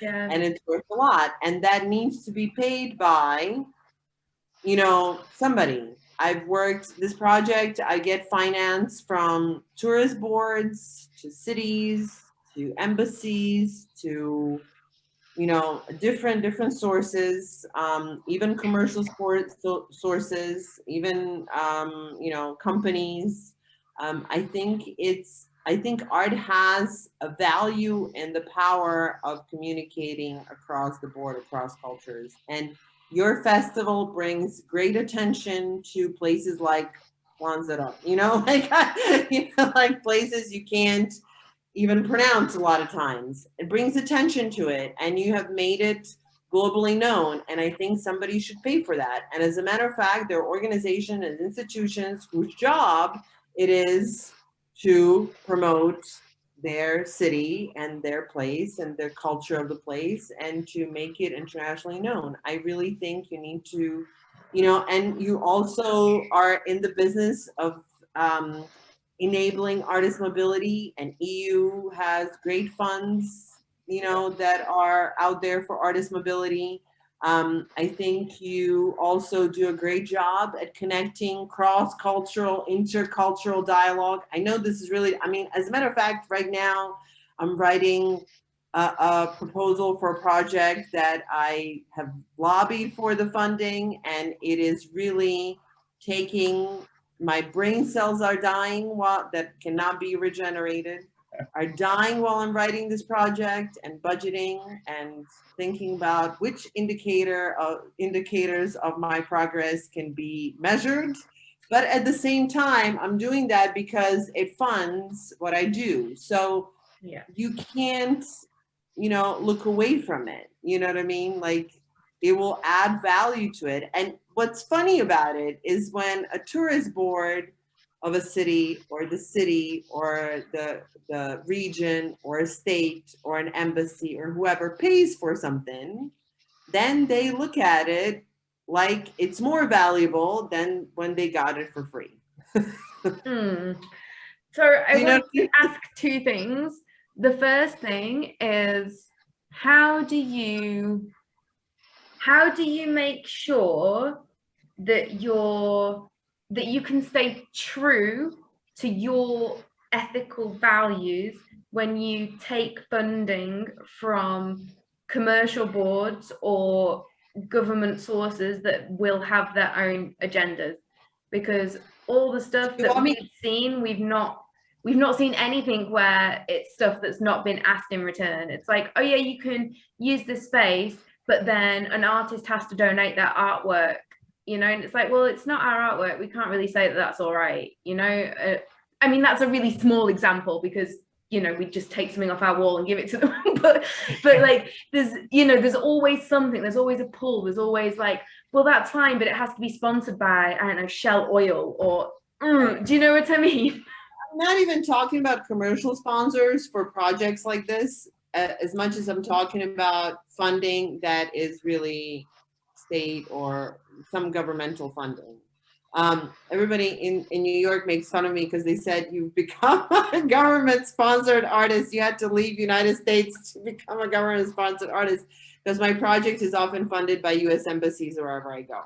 Yeah. and it's worth a lot. And that needs to be paid by, you know, somebody. I've worked this project, I get finance from tourist boards to cities, to embassies, to, you know, different, different sources, um, even commercial sports so- sources, even, um, you know, companies. Um, I think it's, I think art has a value and the power of communicating across the board, across cultures. And your festival brings great attention to places like Lanzarote, you know, like, you know, like places you can't even pronounce a lot of times. It brings attention to it and you have made it globally known. And I think somebody should pay for that. And as a matter of fact, there are organizations and institutions whose job it is to promote their city and their place and their culture of the place and to make it internationally known. I really think you need to, you know, and you also are in the business of um, enabling artist mobility and EU has great funds, you know, that are out there for artist mobility. Um, I think you also do a great job at connecting cross-cultural, intercultural dialogue. I know this is really, I mean, as a matter of fact, right now, I'm writing a, a proposal for a project that I have lobbied for the funding, and it is really taking, my brain cells are dying while, that cannot be regenerated, are dying while I'm writing this project and budgeting and thinking about which indicator of indicators of my progress can be measured. But at the same time, I'm doing that because it funds what I do. So Yeah. you can't, you know, look away from it. You know what I mean? Like it will add value to it. And what's funny about it is when a tourist board of a city or the city or the, the region or a state or an embassy or whoever pays for something, then they look at it like it's more valuable than when they got it for free. Hmm. So I You know- want to ask two things. The first thing is how do you how do you make sure that you're that you can stay true to your ethical values when you take funding from commercial boards or government sources that will have their own agendas. Because all the stuff that we've seen we've not we've not seen anything where it's stuff that's not been asked in return. It's like oh yeah you can use this space but then an artist has to donate their artwork you know and it's like well it's not our artwork. We can't really say that that's all right you know? Uh, i mean that's a really small example because you know we just take something off our wall and give it to them. But but like there's you know there's always something there's always a pull there's always like well that's fine but it has to be sponsored by i don't know shell oil or mm, do you know what i mean? I'm not even talking about commercial sponsors for projects like this, uh, as much as I'm talking about funding that is really state or some governmental funding. Um, everybody in, in New York makes fun of me because they said you've become a government sponsored artist. You had to leave United States to become a government sponsored artist because my project is often funded by US embassies wherever I go.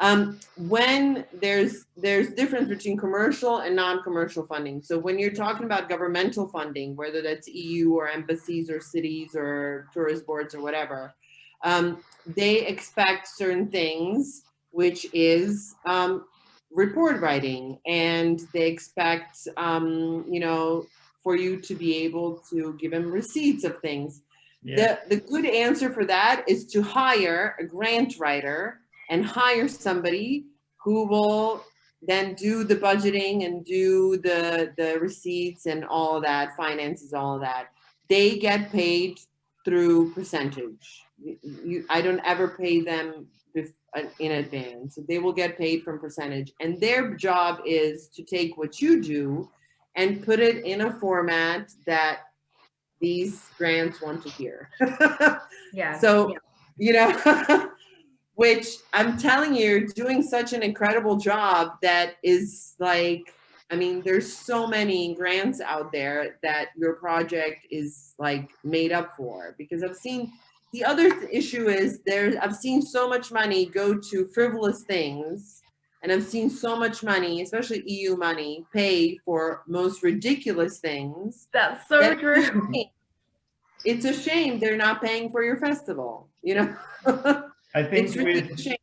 Um, when there's there's difference between commercial and non-commercial funding. So when you're talking about governmental funding, whether that's EU or embassies or cities or tourist boards or whatever, um, they expect certain things, which is um, report writing, and they expect um, you know for you to be able to give them receipts of things. Yeah, The, the good answer for that is to hire a grant writer and hire somebody who will then do the budgeting and do the, the receipts and all that, finances, all that. They get paid through percentage. You- I don't ever pay them in advance. They will get paid from percentage. And their job is to take what you do and put it in a format that these grants want to hear. Yeah. So, you know, which I'm telling you, doing such an incredible job that is like, I mean, there's so many grants out there that your project is like made up for because I've seen the other th- issue is there, I've seen so much money go to frivolous things. And I've seen so much money, especially EU money, pay for most ridiculous things. That's so that- true. It's a shame they're not paying for your festival, you know? I think It's really a with, shame.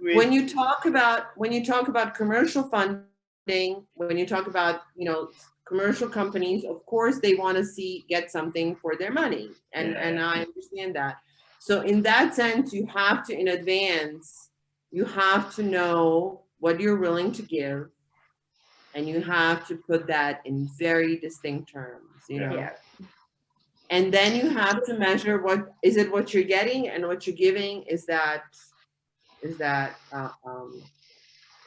with When you talk about, when you talk about commercial funding, when you talk about, you know, commercial companies, of course, they want to see, get something for their money. And, Yeah. and I understand that. So in that sense, you have to, in advance, you have to know what you're willing to give. And you have to put that in very distinct terms, you know? Yeah. And then you have to measure what, is it what you're getting and what you're giving, is that, is that, uh, um,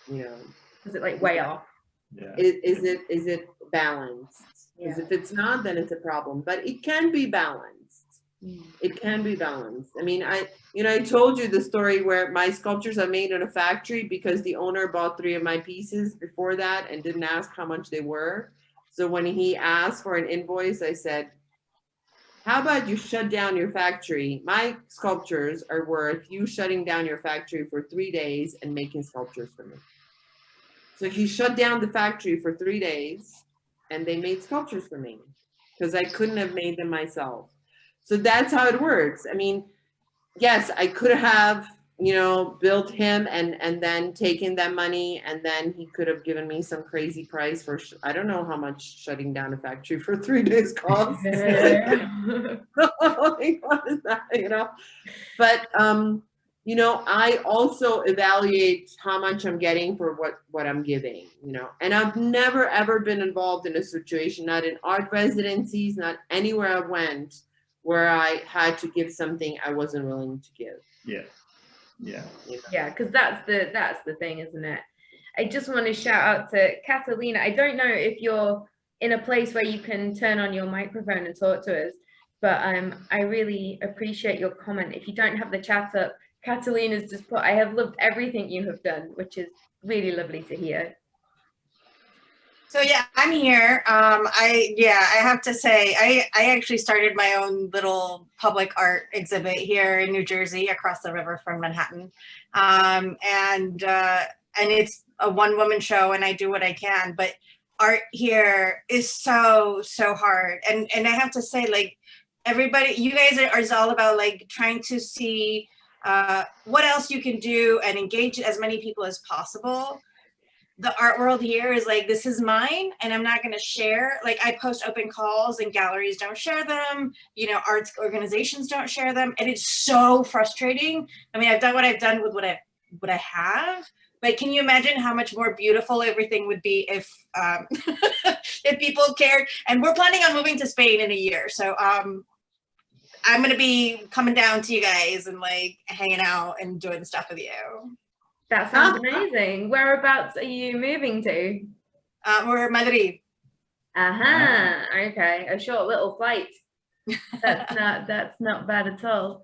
you know, Is it like way off? Yeah. is, is it, is it balanced? Because Yeah. if it's not, then it's a problem, but it can be balanced. Mm. It can be balanced. I mean, I, you know, I told you the story where my sculptures are made in a factory because the owner bought three of my pieces before that and didn't ask how much they were. So when he asked for an invoice, I said, how about you shut down your factory? My sculptures are worth you shutting down your factory for three days and making sculptures for me. So he shut down the factory for three days and they made sculptures for me because I couldn't have made them myself. So that's how it works. I mean, yes, I could have, you know, built him and and then taken that money and then he could have given me some crazy price for I don't know how much shutting down a factory for three days costs. like, what is that, you know? But um, you know, I also evaluate how much I'm getting for what what I'm giving, you know. And I've never ever been involved in a situation, not in art residencies, not anywhere I went, where I had to give something I wasn't willing to give. Yeah, yeah. You know? yeah because that's the that's the thing isn't it i just want to shout out to catalina i don't know if you're in a place where you can turn on your microphone and talk to us but um i really appreciate your comment if you don't have the chat up catalina's just put i have loved everything you have done which is really lovely to hear So yeah, I'm here. Um, I yeah, I have to say, I I actually started my own little public art exhibit here in New Jersey, across the river from Manhattan, um, and uh, and it's a one woman show, and I do what I can. But art here is so so hard, and and I have to say, like everybody, you guys are is all about like trying to see uh, what else you can do and engage as many people as possible. The art world here is like this is mine and i'm not going to share like i post open calls and galleries don't share them you know arts organizations don't share them and it's so frustrating. I mean i've done what i've done with what i what i have but can you imagine how much more beautiful everything would be if um if people cared? And we're planning on moving to spain in a year so um i'm going to be coming down to you guys and like hanging out and doing stuff with you. That sounds amazing. Whereabouts are you moving to? Uh, we're madrid. Uh-huh. Okay. A short little flight. That's not that's not bad at all.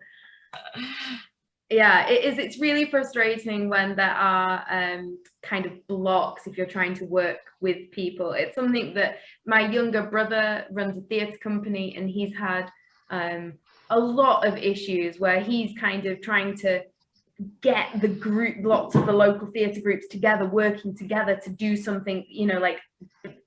Yeah it is it's really frustrating when there are um kind of blocks if you're trying to work with people. It's something that my younger brother runs a theatre company and he's had um a lot of issues where he's kind of trying to get the group lots of the local theatre groups together working together to do something you know like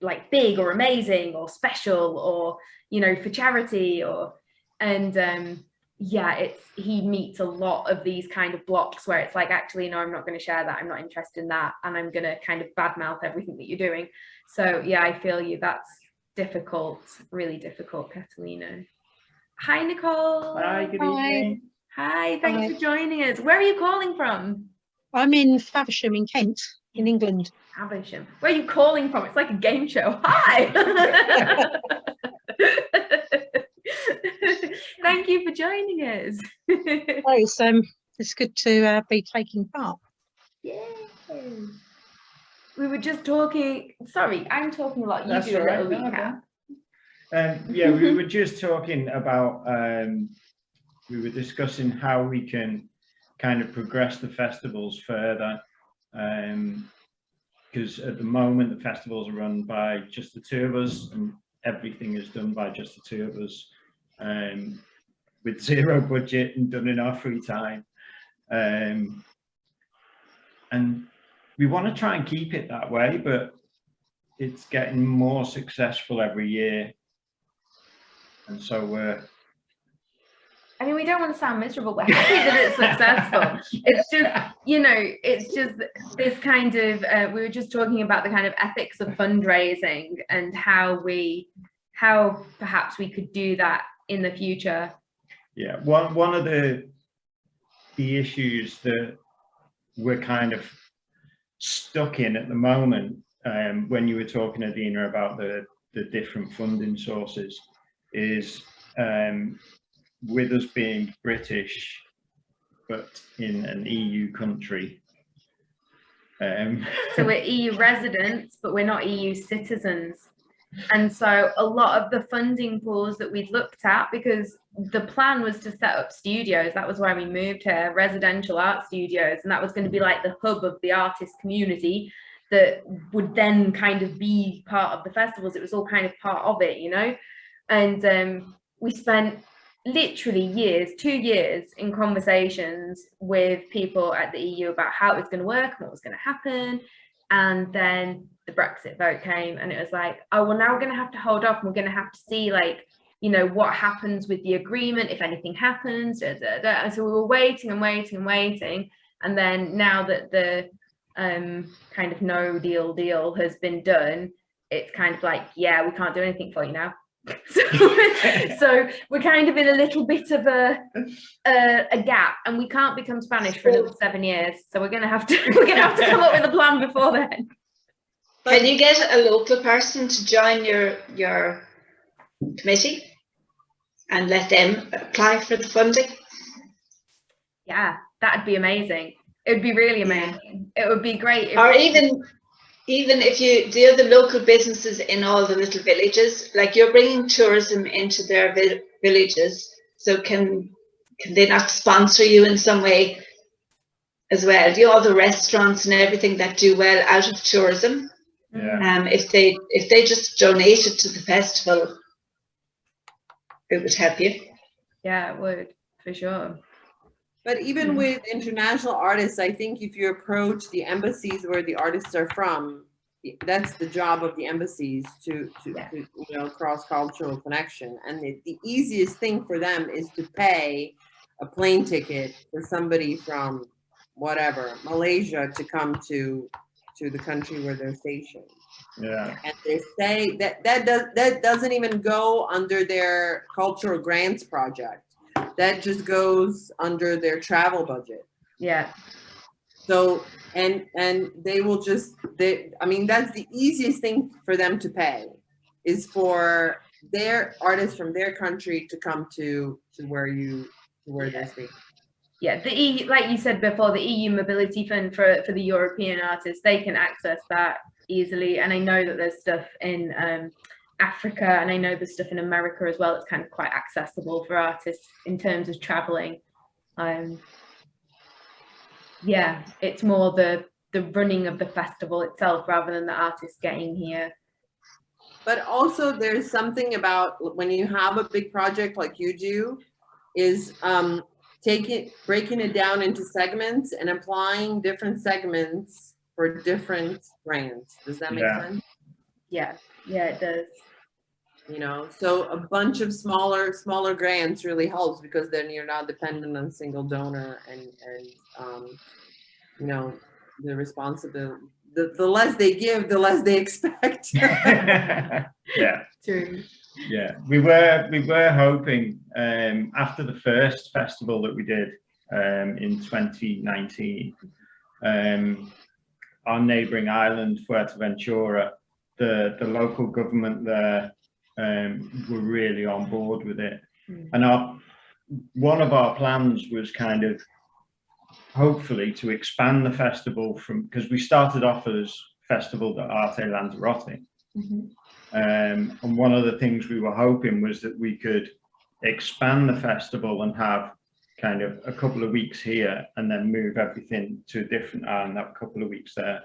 like big or amazing or special or you know for charity or and um yeah it's he meets a lot of these kind of blocks where it's like actually no i'm not going to share that i'm not interested in that and i'm going to kind of badmouth everything that you're doing so yeah i feel you that's difficult, really difficult, Catalina. Hi, Nicole. Hi, good Hi. evening. Hi, thanks Hi. for joining us. Where are you calling from? I'm in Faversham in Kent, in England. Havisham. Where are you calling from? It's like a game show. Hi. Thank you for joining us. Oh, it's, um, it's good to uh, be taking part. Yay. We were just talking, sorry, I'm talking a lot. You That's do a all right, little no, recap. Um, yeah, we were just talking about, um, we were discussing how we can kind of progress the festivals further. Um, because at the moment, the festivals are run by just the two of us and everything is done by just the two of us. Um, with zero budget and done in our free time. Um, and we want to try and keep it that way, but it's getting more successful every year. And so we're I mean, we don't want to sound miserable. We're happy that it's successful. It's just, you know, it's just this kind of, uh, we were just talking about the kind of ethics of fundraising and how we, how perhaps we could do that in the future. Yeah, one one of the the issues that we're kind of stuck in at the moment, um, when you were talking, Adina, about the the different funding sources, is um, with us being British, but in an EU country. Um, So we're EU residents, but we're not EU citizens. And so a lot of the funding pools that we'd looked at, because the plan was to set up studios, that was why we moved here, residential art studios, and that was going to be like the hub of the artist community that would then kind of be part of the festivals. It was all kind of part of it, you know? And um, we spent literally years, two years in conversations with people at the EU about how it was going to work and what was going to happen. And then the Brexit vote came and it was like, oh, well, now we're going to have to hold off and we're going to have to see like, you know, what happens with the agreement, if anything happens. Da, da, da. And so we were waiting and waiting and waiting. And then now that the um, kind of no deal deal has been done, it's kind of like, yeah, we can't do anything for you now. so, so we're kind of in a little bit of a, a a gap, and we can't become Spanish for another seven years. So we're gonna have to we're gonna have to come up with a plan before then. Can you get a local person to join your, your committee? And let them apply for the funding? Yeah, that'd be amazing. It would be really amazing. It would be great. If, Or even, even if you, do the other local businesses in all the little villages, like you're bringing tourism into their vi- villages, so can, can they not sponsor you in some way as well? Do all the restaurants and everything that do well out of tourism? yeah. Um, if they, if they just donated to the festival, it would help you. yeah, it would for sure. But even with international artists, I think if you approach the embassies where the artists are from, that's the job of the embassies to, to, Yeah. to, you know, cross-cultural connection. And the, the easiest thing for them is to pay a plane ticket for somebody from whatever, Malaysia to come to, to the country where they're stationed. Yeah, And they say that, that does, that doesn't even go under their cultural grants project. That just goes under their travel budget. Yeah, So, and, and they will just, they, I mean, that's the easiest thing for them to pay is for their artists from their country to come to, to where you, to where they're staying. yeah. The EU, like you said before, the EU Mobility Fund for for the European artists, they can access that easily. And I know that there's stuff in um, Africa, and I know there's stuff in America as well. It's kind of quite accessible for artists in terms of traveling. Um, yeah, it's more the the running of the festival itself rather than the artists getting here. But also there's something about when you have a big project like you do, is um, taking, breaking it down into segments and applying different segments for different brands Does that make Yeah. sense? Yeah, yeah, it does. You know, so a bunch of smaller, smaller grants really helps because then you're not dependent on single donor and, and, um, you know, the responsibility, the, the less they give, the less they expect. yeah, True. Yeah, we were we were hoping um, after the first festival that we did um, in 2019, um, our neighbouring island Fuerteventura, the the local government there um, were really on board with it, Mm. and our one of our plans was kind of hopefully to expand the festival from because we started off as Festival de Arte Lanzarote. Mhm. Um, and one of the things we were hoping was that we could expand the festival and have kind of a couple of weeks here and then move everything to a different island, have a couple of weeks there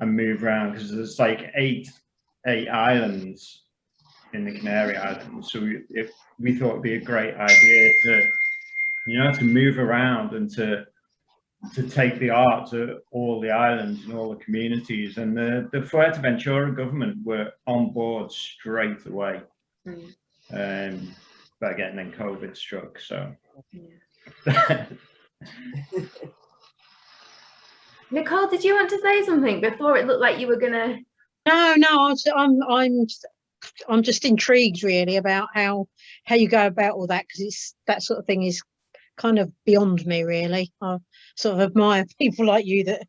and move around because there's like eight, eight islands in the Canary Islands. So we, if we thought it'd be a great idea to, you know, to move around and to to take the art to all the islands and all the communities. And the, the Fuerteventura government were on board straight away. Mm. Um, but again, then COVID struck, so. Nicole, did you want to say something before it looked like you were gonna? No, no, I was- I'm, I'm, just- I'm just intrigued really about how, how you go about all that, because it's, that sort of thing is kind of beyond me really. I sort of admire people like you that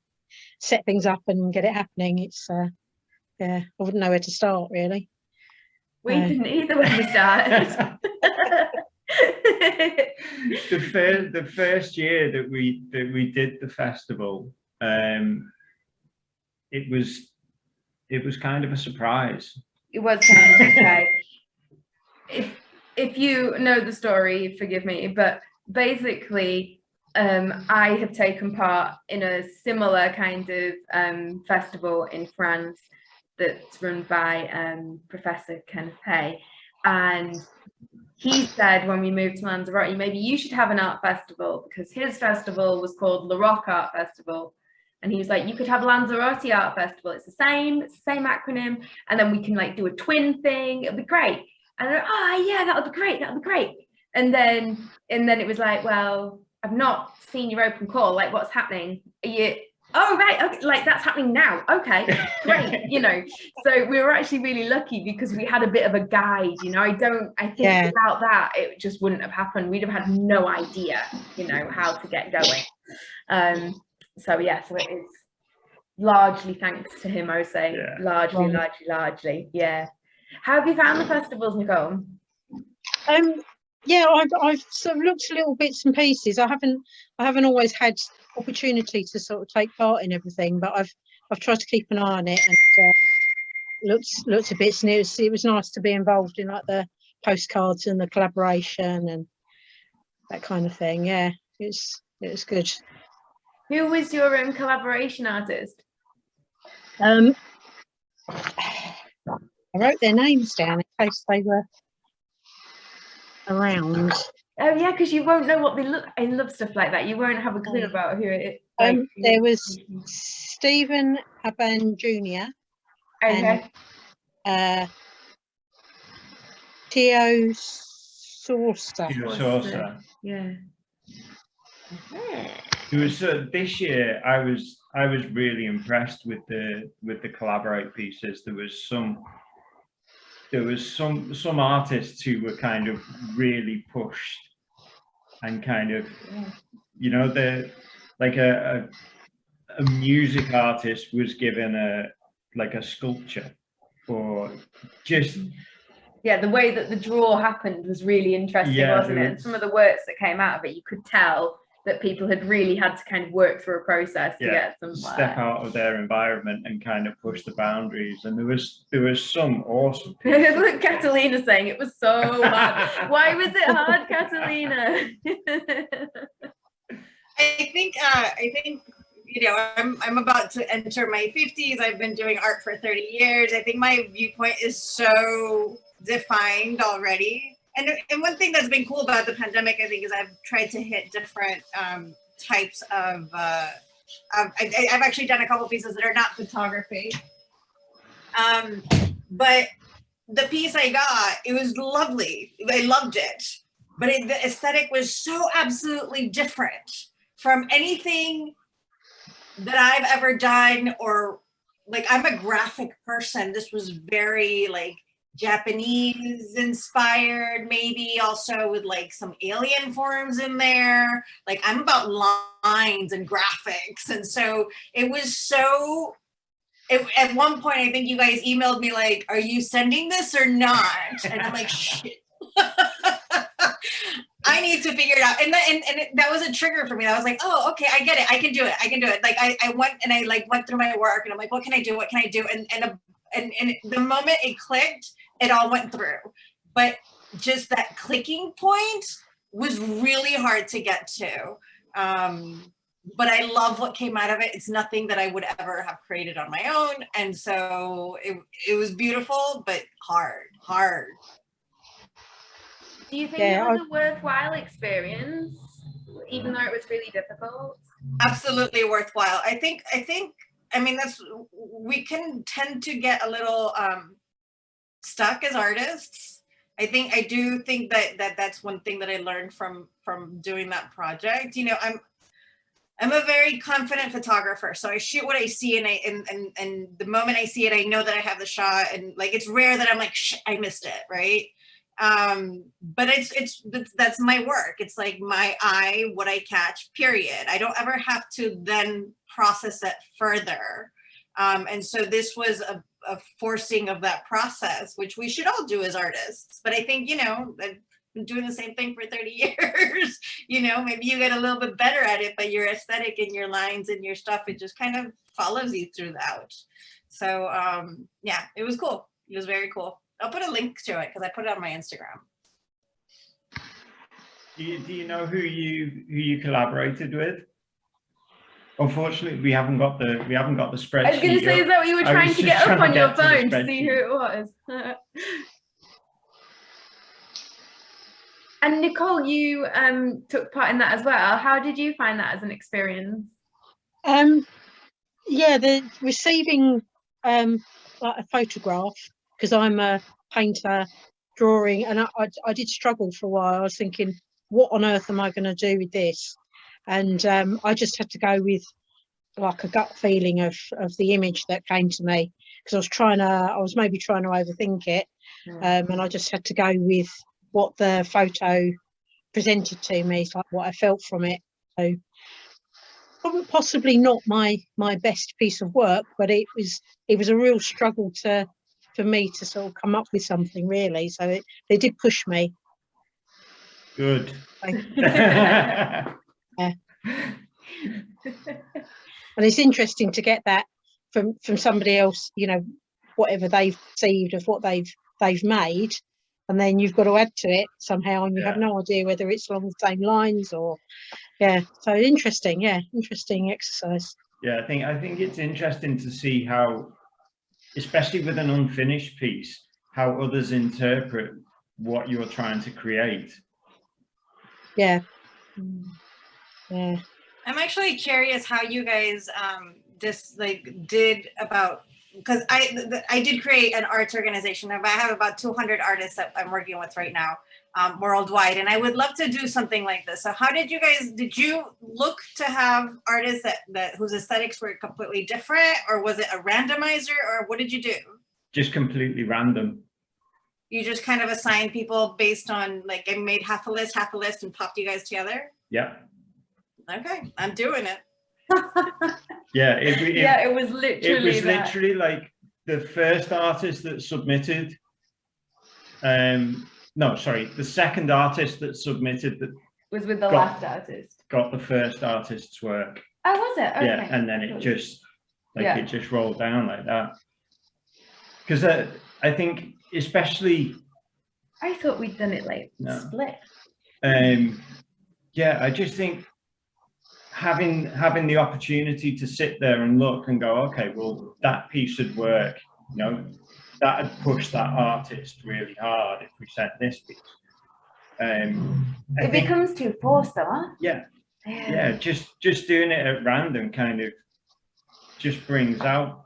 set things up and get it happening. It's, uh, yeah, I wouldn't know where to start really. We No. didn't either when we started. the first the first year that we that we did the festival um it was it was kind of a surprise it was kind of okay. If if you know the story, forgive me, but basically, um, I have taken part in a similar kind of um, festival in France that's run by um, Professor Kenneth Hay, and he said when we moved to Lanzarote, maybe you should have an art festival because his festival was called La Rock Art Festival. And he was like, you could have Lanzarote Art Festival. It's the same, it's the same acronym and then we can like do a twin thing it'll be great. And they're, oh yeah that'll be great that'll be great. And then and then it was like well i've not seen your open call like what's happening? Are you oh right okay like that's happening now okay great you know? So we were actually really lucky because we had a bit of a guide you know? I don't i think Yeah. without that it just wouldn't have happened we'd have had no idea you know how to get going. Um so yeah so it is largely thanks to him i would say Yeah. largely Right. largely largely yeah how have you found the festivals nicole Um, yeah, I've, I've sort of looked at little bits and pieces. I haven't, I haven't always had opportunity to sort of take part in everything, but I've, I've tried to keep an eye on it and uh, looked, looked at bits and it was, it was nice to be involved in like the postcards and the collaboration and that kind of thing. Yeah, it's, it was good. Who was your um, collaboration artist Um, I wrote their names down in case they were around. oh yeah because you won't know what they look i love stuff like that you won't have a clue Mm. about who it like, Um, there was Stephen Aban Jr. okay uh, Theo Saucer. Peter What's Saucer. yeah It was uh, this year. I was I was really impressed with the with the collaborate pieces. There was some there was some some artists who were kind of really pushed and kind of you know the like a, a a music artist was given a like a sculpture or just yeah the way that the draw happened was really interesting Yeah, wasn't it it and some of the works that came out of it you could tell that people had really had to kind of work through a process to Yeah, get some step out of their environment and kind of push the boundaries and there was there was some awesome. Look, Catalina saying it was so hard. Why was it hard, Catalina? I think uh, I think you know I'm I'm about to enter my 50s. I've been doing art for 30 years. I think my viewpoint is so defined already. And and one thing that's been cool about the pandemic, I think, is I've tried to hit different um, types of. Uh, I, I've actually done a couple pieces that are not photography. Um, but the piece I got, it was lovely. I loved it, but it, the aesthetic was so absolutely different from anything that I've ever done or like I'm a graphic person. This was very like Japanese inspired, maybe also with like some alien forms in there. Like I'm about lines and graphics. And so it was so, it, at one point, I think you guys emailed me like, are you sending this or not? And I'm like, shit. I need to figure it out. And that, and, and it, that was a trigger for me. I was like, oh, okay, I get it. I can do it. I can do it. Like I, I went and I like went through my work and I'm like, what can I do? What can I do? And, and, a, and, and the moment it clicked, it all went through. But just that clicking point was really hard to get to. Um, but I love what came out of it. It's nothing that I would ever have created on my own. And so it, it was beautiful, but hard, hard. Do you think Yeah, it was a worthwhile experience, even though it was really difficult? absolutely worthwhile. I think, I think, I mean, that's, we can tend to get a little um, stuck as artists. I think, I do think that, that that's one thing that I learned from, from doing that project. You know, I'm, I'm a very confident photographer. So I shoot what I see and I, and, and, and the moment I see it, I know that I have the shot and like, it's rare that I'm like, I missed it. Right. um but it's it's that's, that's my work it's like my eye what i catch period i don't ever have to then process it further um and so this was a, a forcing of that process which we should all do as artists but i think you know i've been doing the same thing for 30 years you know maybe you get a little bit better at it but your aesthetic and your lines and your stuff it just kind of follows you throughout so um yeah it was cool it was very cool I'll put a link to it because I put it on my Instagram. Do you, do you know who you who you collaborated with? Unfortunately, we haven't got the we haven't got the spreadsheet. I was going to say, up. is that what you were trying to get up trying on your get to phone to see who it was? and Nicole, you um, took part in that as well. How did you find that as an experience? Um, yeah, the receiving um like a photograph because I'm a painter, drawing, and I, I I did struggle for a while. I was thinking, what on earth am I going to do with this? And um, I just had to go with like a gut feeling of of the image that came to me because I was trying to, I was maybe trying to overthink it, um, and I just had to go with what the photo presented to me, it's like what I felt from it. So probably possibly not my my best piece of work, but it was it was a real struggle to for me to sort of come up with something really. So it, they did push me. Good. And it's interesting to get that from from somebody else, you know, whatever they've perceived of what they've they've made, and then you've got to add to it somehow, and you have no idea whether it's along the same lines or, yeah. So interesting, yeah, interesting exercise. Yeah, I think I think it's interesting to see how, especially with an unfinished piece, how others interpret what you're trying to create. Yeah, yeah. I'm actually curious how you guys um just like did about because I th- th- I did create an arts organization. I have about 200 artists that I'm working with right now um, worldwide, and I would love to do something like this. So, how did you guys? Did you look to have artists that that whose aesthetics were completely different, or was it a randomizer, or what did you do? Just completely random. You just kind of assigned people based on like I made half a list, half a list, and popped you guys together. Yeah. Okay, I'm doing it. Yeah. It, it, yeah, it was literally it literally was that. literally like the first artist that submitted um no sorry the second artist that submitted that was with the got- last artist. got the first artist's work Oh, was it? Okay. yeah and then it just like Yeah. it just rolled down like that because uh, i think especially I thought we'd done it like No. split. um yeah i just think having having the opportunity to sit there and look and go okay well that piece would work you know that would push that artist really hard if we sent this piece. Um It think- becomes too forced, though, huh? yeah. Yeah. Just just doing it at random kind of just brings out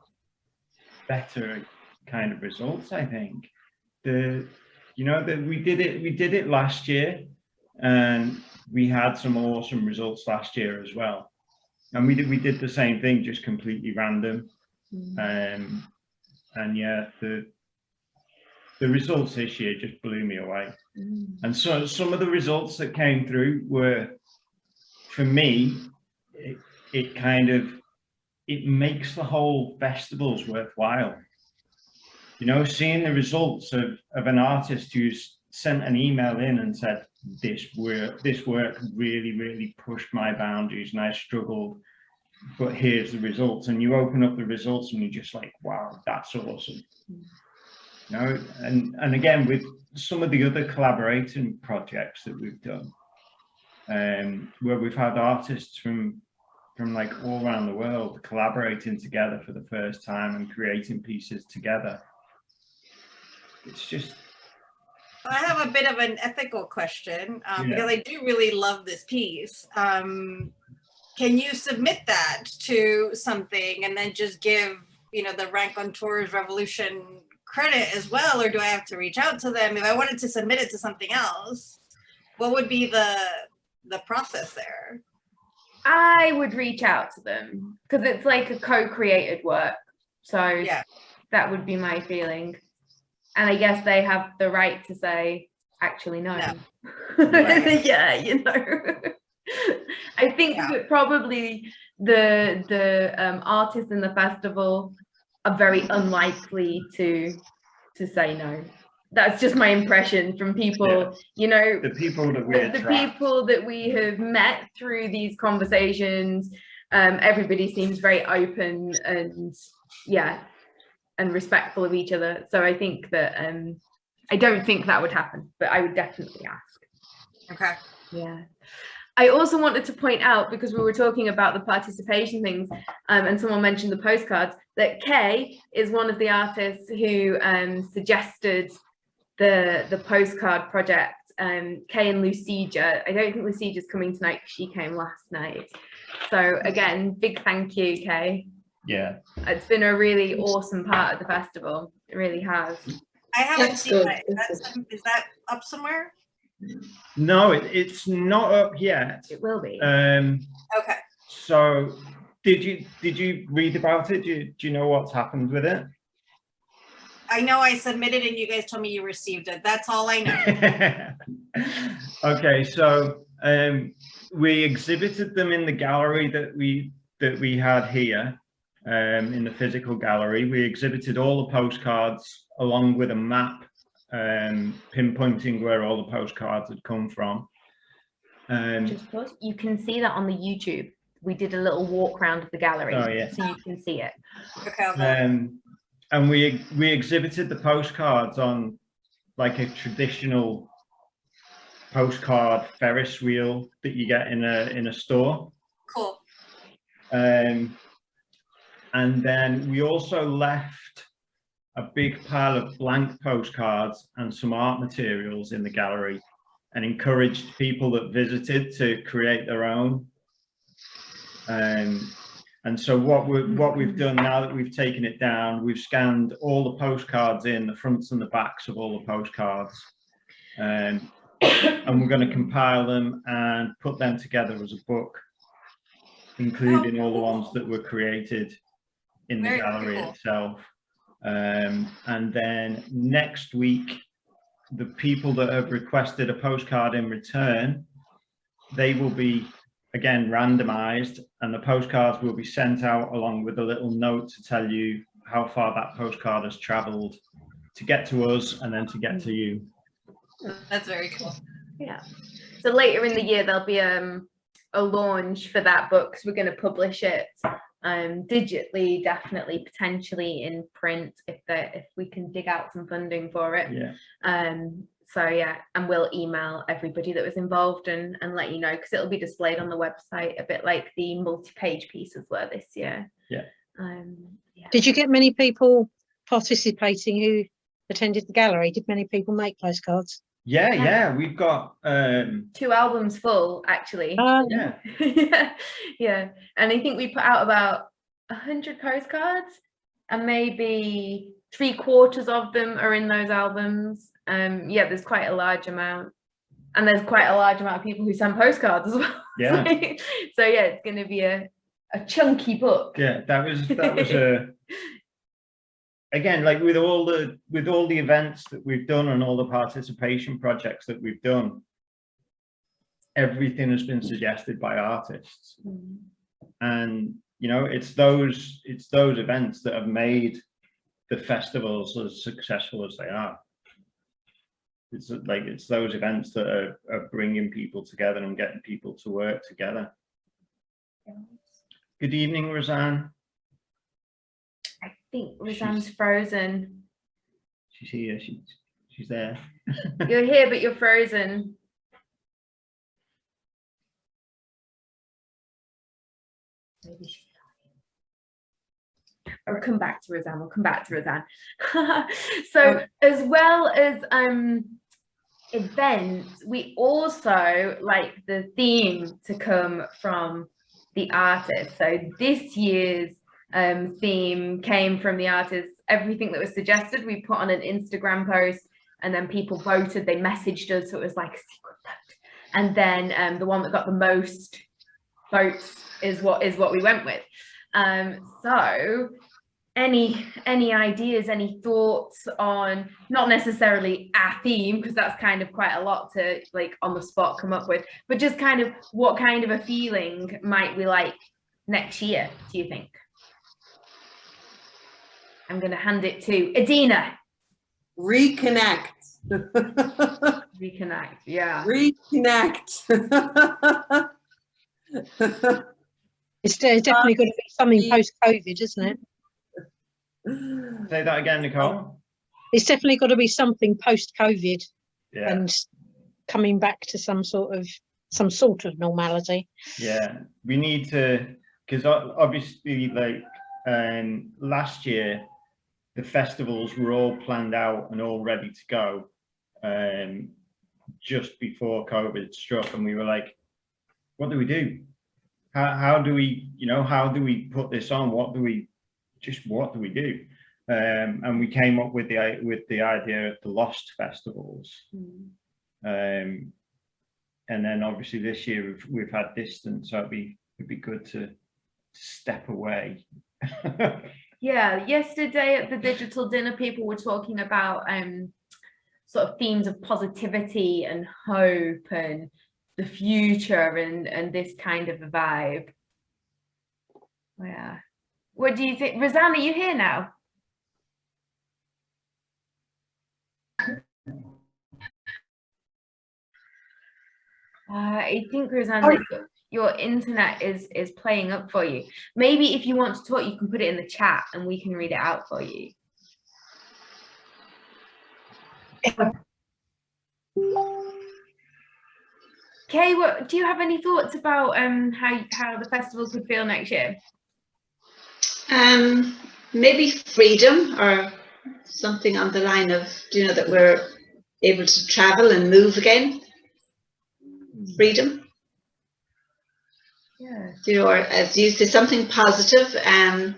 better kind of results i think. The you know that we did it we did it last year and we had some awesome results last year as well and we did we did the same thing just completely random um and yeah the the results this year just blew me away. Mm. And so some of the results that came through were, for me, it, it kind of, it makes the whole festivals worthwhile. You know, seeing the results of, of an artist who's sent an email in and said, this work, this work really, really pushed my boundaries and I struggled, but here's the results. And you open up the results and you're just like, wow, that's awesome. You know, and, and again, with some of the other collaborating projects that we've done, um, where we've had artists from from like all around the world collaborating together for the first time and creating pieces together. It's just I have a bit of an ethical question um, Yeah. because I do really love this piece. Um, can you submit that to something and then just give, you know, the Rank on Tours Revolution credit as well, or do I have to reach out to them if I wanted to submit it to something else? What would be the the process there? I would reach out to them because it's like a co-created work. So Yeah. that would be my feeling. And I guess they have the right to say, actually, no. Right. yeah, you know. I think Yeah. that probably the the um, artists in the festival are very unlikely to to say no. That's just my impression from people, Yeah. you know, the people that we the, the people that we have met through these conversations um everybody seems very open and yeah and respectful of each other so i think that um i don't think that would happen but i would definitely ask Okay. yeah I also wanted to point out because we were talking about the participation things um, and someone mentioned the postcards that Kay is one of the artists who um, suggested the the postcard project. Um, Kay and Lucija. I don't think Lucija's coming tonight, she came last night. So again, big thank you, Kay. Yeah, It's been a really awesome part of the festival. It really has. I haven't That's seen good, that. that's That's, some- is that up somewhere? no, it, it's not up yet. It will be. Um, Okay. so did you did you read about it? Do you, do you know what's happened with it? I know I submitted and you guys told me you received it. That's all I know. okay, so um, we exhibited them in the gallery that we that we had here um, in the physical gallery. We exhibited all the postcards along with a map um, pinpointing where all the postcards had come from. Um, Just pause. You can see that on the YouTube. We did a little walk around of the gallery, Oh, yeah. so you can see it. Okay. I'll go. um, and we we exhibited the postcards on like a traditional postcard Ferris wheel that you get in a in a store. Cool. Um, and then we also left a big pile of blank postcards and some art materials in the gallery and encouraged people that visited to create their own. Um, and so what we what we've done now that we've taken it down, we've scanned all the postcards in, the fronts and the backs of all the postcards. Um, and we're going to compile them and put them together as a book, including all the ones that were created in the Very gallery cool. itself. Um, and then next week, the people that have requested a postcard in return, they will be again randomized and the postcards will be sent out along with a little note to tell you how far that postcard has traveled to get to us and then to get to you. That's very cool. Yeah. So later in the year there'll be um a launch for that book because we're going to publish it um digitally, definitely, potentially in print if the if we can dig out some funding for it. Yeah. Um. So yeah, and we'll email everybody that was involved and and let you know because it'll be displayed on the website a bit like the multi-page pieces were this year. Yeah. Um. Yeah. Did you get many people participating who attended the gallery? Did many people make postcards? Yeah, Yeah. yeah, we've got um Two albums full actually. Um, yeah, yeah, yeah. And I think we put out about a hundred postcards, and maybe three quarters of them are in those albums. Um, yeah, there's quite a large amount, and there's quite a large amount of people who send postcards as well. yeah, so yeah, it's going to be a a chunky book. yeah. That was that was a again, like with all the with all the events that we've done and all the participation projects that we've done, everything has been suggested by artists. Mm. And you know, it's those it's those events that have made the festivals as successful as they are. It's like it's those events that are, are bringing people together and getting people to work together. Good evening, Roseanne. I think Roseanne's frozen. She's here. She's she's there. You're here, but you're frozen. Maybe she's. Or come back to Roseanne. We'll come back to Roseanne. so as well as um events, we also like the theme to come from the artist. So this year's um, theme came from the artists. Everything that was suggested, we put on an Instagram post and then people voted, they messaged us. So it was like a secret vote. And then um, the one that got the most votes is what is what we went with. Um, so any any ideas any thoughts on not necessarily a theme because that's kind of quite a lot to like on the spot come up with but just kind of what kind of a feeling might we like next year do you think i'm going to hand it to adina Reconnect. reconnect yeah Reconnect. It's definitely going to be something post-COVID, isn't it? Say that again, Nicole. It's definitely got to be something post-COVID Yeah, and coming back to some sort of some sort of normality. yeah. We need to because obviously, like um, last year, the festivals were all planned out and all ready to go um, just before COVID struck, and we were like, "What do we do? How how do we, you know, how do we put this on? What do we just what do we do?" Um, and we came up with the with the idea of the Lost festivals. Um, and then obviously this year we've, we've had distance, so it'd be, it'd be good to step away. Yeah, yesterday at the digital dinner, people were talking about um sort of themes of positivity and hope and the future and and this kind of a vibe. Yeah. What do you think? Rosanna, you here now? Uh, I think Rosanna, your- your internet is is playing up for you. Maybe if you want to talk, you can put it in the chat and we can read it out for you. Kay, what do you have any thoughts about um how how the festival could feel next year? Um, maybe freedom or something on the line of, do you know, that we're able to travel and move again. Freedom, Yeah. you know, or as you say, something positive. Um,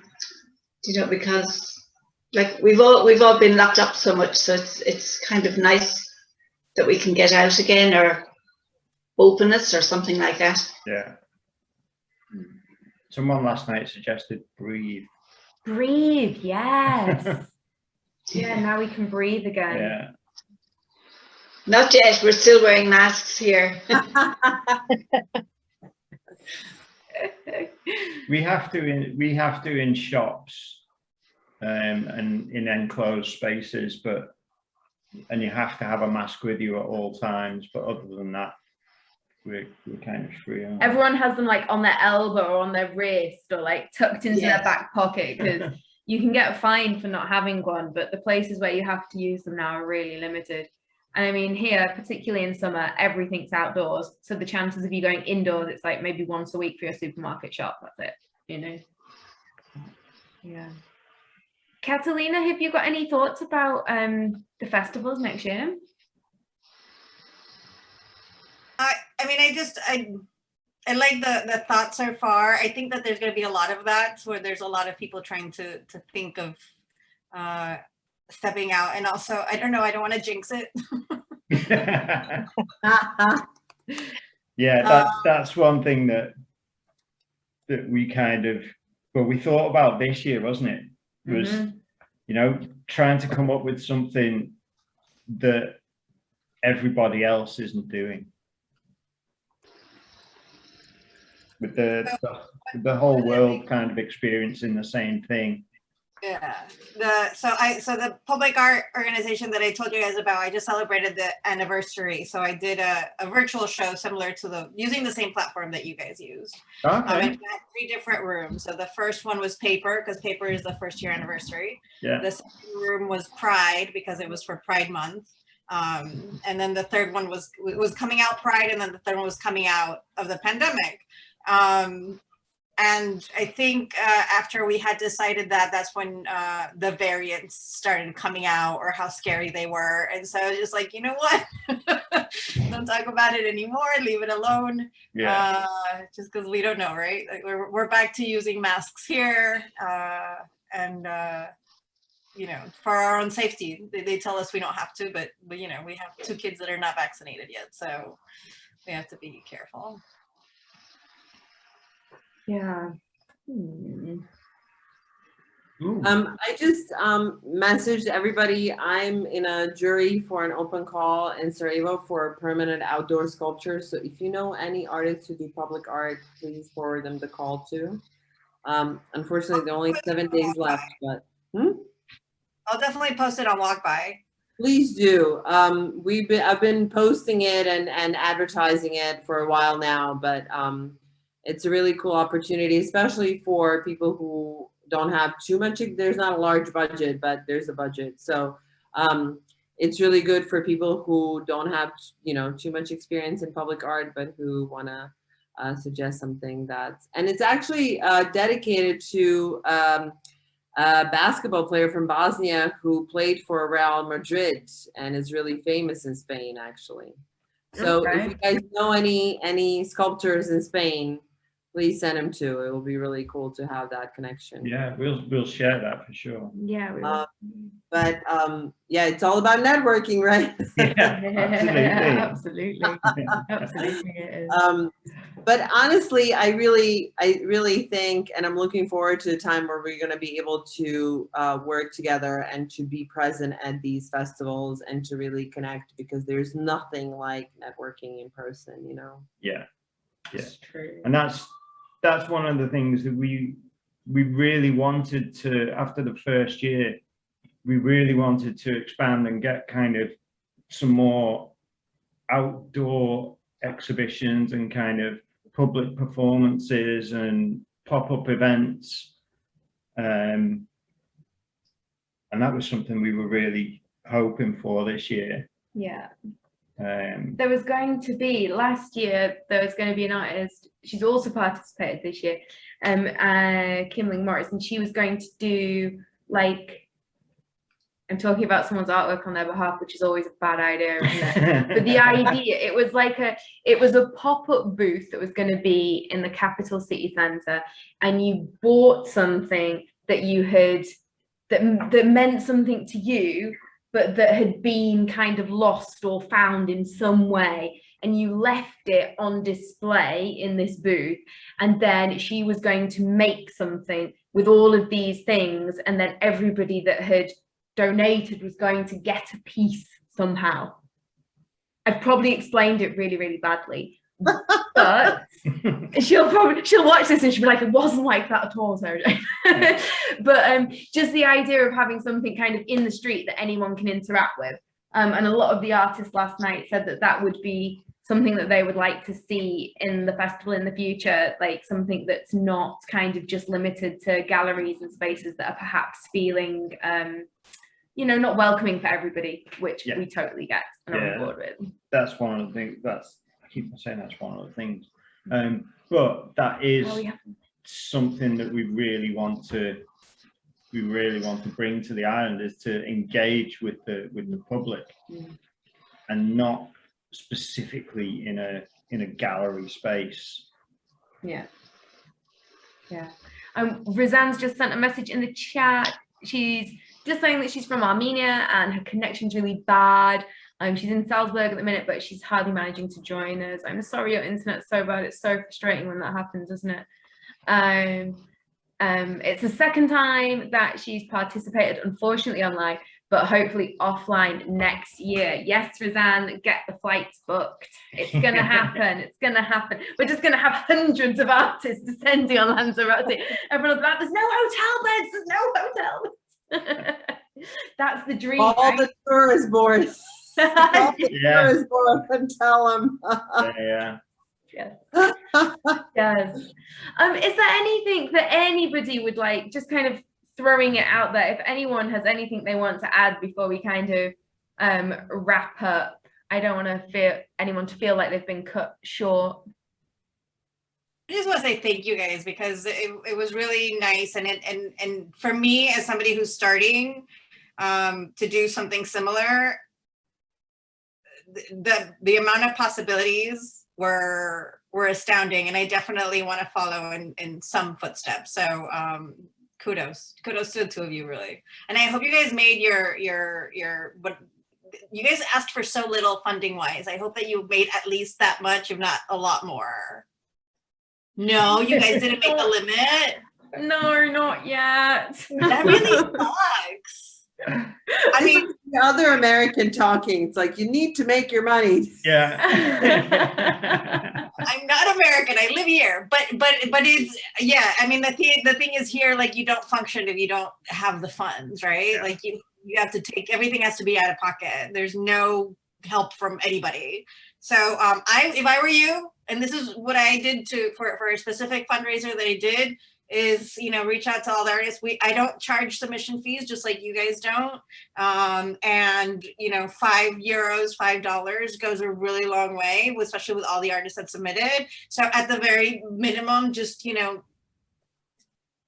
you know, because like we've all we've all been locked up so much, so it's it's kind of nice that we can get out again or openness or something like that. Yeah. Someone last night suggested breathe. Breathe, yes. yeah, now we can breathe again. Yeah. Not yet. We're still wearing masks here. We have to in we have to in shops um, and in enclosed spaces, but and you have to have a mask with you at all times. But other than that, we're we're kind of free. aren't? Everyone has them like on their elbow or on their wrist or like tucked into their back pocket because you can get fined for not having one, but the places where you have to use them now are really limited. And I mean, here, particularly in summer, everything's outdoors. So the chances of you going indoors, it's like maybe once a week for your supermarket shop. That's it, you know? Yeah. Catalina, have you got any thoughts about um, the festivals next year? I, I mean, I just, I, I like the, the thought so far. I think that there's going to be a lot of that where there's a lot of people trying to, to think of, uh, stepping out. And also, I don't know, I don't want to jinx it. yeah, that's that's one thing that that we kind of well we thought about this year, wasn't it? Was Mhm. you know, trying to come up with something that everybody else isn't doing. With the, the, the whole world kind of experiencing the same thing. Yeah, the, so I, so the public art organization that I told you guys about, I just celebrated the anniversary. So I did a, a virtual show similar to the, using the same platform that you guys use. Um, I Okay, had three different rooms. So the first one was paper, because paper is the first year anniversary. yeah, The second room was Pride because it was for Pride Month. Um, and then the third one was was coming out Pride, and then the third one was coming out of the pandemic. Um, and I think uh, after we had decided that, that's when uh, the variants started coming out or how scary they were. And so I was just like, you know what? don't talk about it anymore. Leave it alone yeah, uh, just because we don't know, right? Like we're, we're back to using masks here, uh, and uh, you know, for our own safety. They, they tell us we don't have to, but, but you know, we have two kids that are not vaccinated yet, so we have to be careful. Yeah. Hmm. Um, I just, um, messaged everybody, I'm in a jury for an open call in Sarajevo for permanent outdoor sculpture. So if you know any artists who do public art, please forward them the call too. Um, unfortunately, there are only seven days left, but hmm? I'll definitely post it on Walk By. please do. Um, we've been, I've been posting it and, and advertising it for a while now, but, um, it's a really cool opportunity, especially for people who don't have too much, there's not a large budget, but there's a budget. So um, it's really good for people who don't have, you know, too much experience in public art, but who want to uh, suggest something that's, and it's actually uh, dedicated to um, a basketball player from Bosnia who played for Real Madrid and is really famous in Spain, actually. So if you guys know any any sculptors in Spain, please send them to. It will be really cool to have that connection. yeah, we'll, we'll share that for sure. Yeah. We Uh, But um, yeah, it's all about networking, right? Yeah, absolutely. Absolutely, it is. um, but honestly, I really, I really think, and I'm looking forward to the time where we're going to be able to uh, work together and to be present at these festivals and to really connect because there's nothing like networking in person, you know. Yeah, yeah. It's true. And that's, that's one of the things that we, we really wanted to, after the first year, we really wanted to expand and get kind of some more outdoor exhibitions and kind of public performances and pop-up events. Um, and that was something we were really hoping for this year. Yeah. Um, There was going to be last year. There was going to be an artist. She's also participated this year. Um, uh, Kimling Morris, and she was going to do like. I'm talking about someone's artwork on their behalf, which is always a bad idea, but the idea it was like a it was a pop-up booth that was going to be in the capital city center and you bought something that you had that that meant something to you but that had been kind of lost or found in some way and you left it on display in this booth and then she was going to make something with all of these things and then everybody that had donated was going to get a piece somehow I've probably explained it really, really badly. But she'll probably she'll watch this and she'll be like, it wasn't like that at all, Sarah but um just the idea of having something kind of in the street that anyone can interact with. Um, and a lot of the artists last night said that that would be something that they would like to see in the festival in the future, like something that's not kind of just limited to galleries and spaces that are perhaps feeling um, you know, not welcoming for everybody, which Yeah. we totally get and Yeah. on board with. that's one of the things, that's, keep on saying that's one of the things. Um, but that is Well, we have something that we really want to, we really want to bring to the island is to engage with the, with the public. Mm. And not specifically in a, in a gallery space. Yeah. Yeah. Um, Rizan's just sent a message in the chat. She's just saying that she's from Armenia and her connection's really bad. Um, she's in Salzburg at the minute, but she's hardly managing to join us. I'm sorry your internet's so bad. It's so frustrating when that happens, isn't it? Um, Um, it's the second time that she's participated, unfortunately online, but hopefully offline next year. Yes, Roseanne, get the flights booked. It's gonna happen. It's gonna happen. We're just gonna have hundreds of artists descending on Lanzarote. Everyone's like, there's no hotel beds. There's no hotel beds. That's the dream. All right? the tourist boards. All the Yeah. tourist board and tell them. Yeah, yeah. Yes. Um, is there anything that anybody would like, just kind of throwing it out there, if anyone has anything they want to add before we kind of um, wrap up? I don't want to feel anyone to feel like they've been cut short. I just want to say thank you guys because it, it was really nice and it and and for me as somebody who's starting um, to do something similar, th- the the amount of possibilities were were astounding and I definitely want to follow in in some footsteps. So um, kudos kudos to the two of you really and I hope you guys made your your your what you guys asked for so little funding wise. I hope that you made at least that much, if not a lot more. No, you guys didn't make the limit. No, not yet. That really sucks. I mean, The other American talking, it's like, you need to make your money. Yeah. I'm not American. I live here, but but but it's yeah. I mean, the thing the thing is here, like you don't function if you don't have the funds, right? Yeah. Like you you have to take everything has to be out of pocket. There's no help from anybody. So um, I if I were you, and this is what I did to for for a specific fundraiser that I did is you know reach out to all the artists we i don't charge submission fees just like you guys don't um and you know five euros five dollars goes a really long way especially with all the artists that submitted so at the very minimum just you know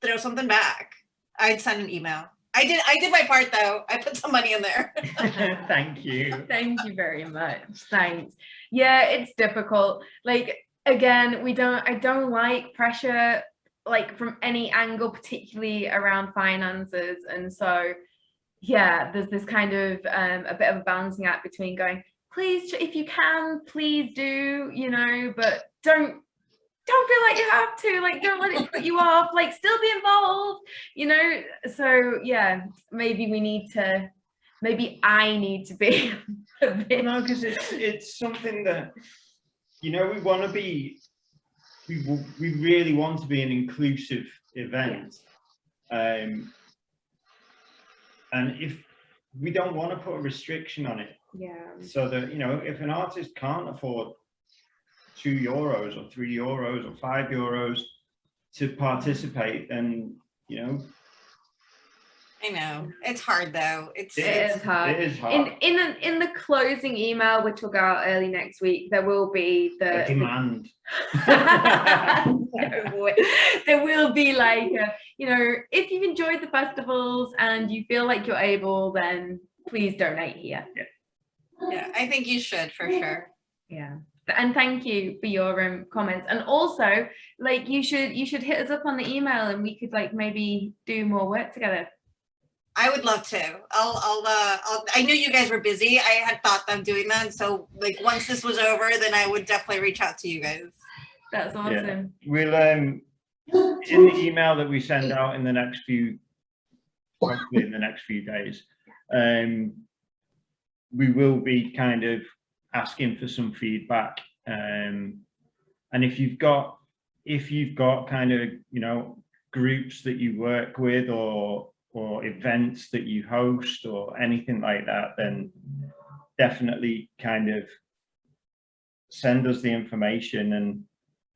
throw something back i'd send an email i did i did my part though i put some money in there Thank you. Thank you very much. Thanks. Yeah, it's difficult. Like again, we don't I don't like pressure like from any angle, particularly around finances. And so yeah, there's this kind of um a bit of a balancing act between going, please if you can, please do, you know, but don't don't feel like you have to, like don't let it put you off, like still be involved, you know. So yeah, maybe we need to maybe I need to be No, because it's it's something that you know we want to be. We we really want to be an inclusive event, um, and if we don't want to put a restriction on it, yeah. so that you know if an artist can't afford two euros or three euros or five euros to participate, then you know i know. It's hard though. It's, It It it's is hard. it is In hard. in the, in the closing email, which will go out early next week, there will be A the demand. No there will be like a, you know if you've enjoyed the festivals and you feel like you're able then please donate here. Yeah i think you should for sure. Yeah. And thank you for your um, comments. And also like you should you should hit us up on the email and we could like maybe do more work together I would love to. I'll, I'll, uh, I'll, I knew you guys were busy. I had thought of doing that. So like, once this was over, then I would definitely reach out to you guys. that's awesome We'll, um, in the email that we send out in the next few, hopefully in the next few days, um, we will be kind of asking for some feedback. Um, and if you've got, if you've got kind of, you know, groups that you work with or, or events that you host or anything like that, then definitely kind of send us the information and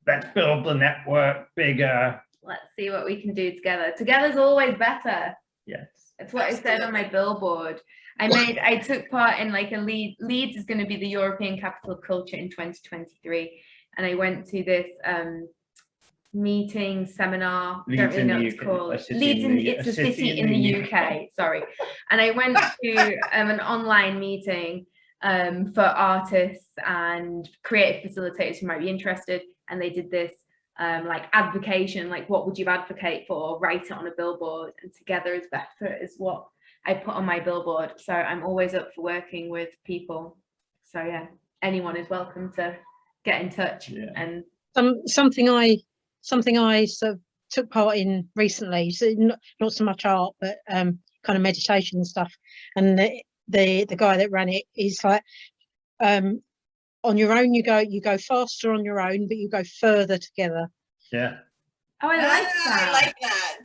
let's build the network bigger. let's see what we can do together together's always better Yes. It's what I said on my billboard. I made, I took part in like a lead, Leeds is going to be the European capital of culture in 2023. And I went to this um, meeting, seminar, don't really know the what it's UK, called. a city Leeds in in, the- it's a city in the the UK, sorry. And I went to um, an online meeting um, for artists and creative facilitators who might be interested. And they did this um, like advocation, like what would you advocate for? Write it on a billboard and together is better is what I put on my billboard. So I'm always up for working with people. So yeah, anyone is welcome to get in touch Yeah. and some something I something I sort of took part in recently. So not, not so much art, but um, kind of meditation and stuff. And the, the the guy that ran it is like, um, on your own you go you go faster on your own, but you go further together. Yeah, Oh, I like Ah, that. I like that.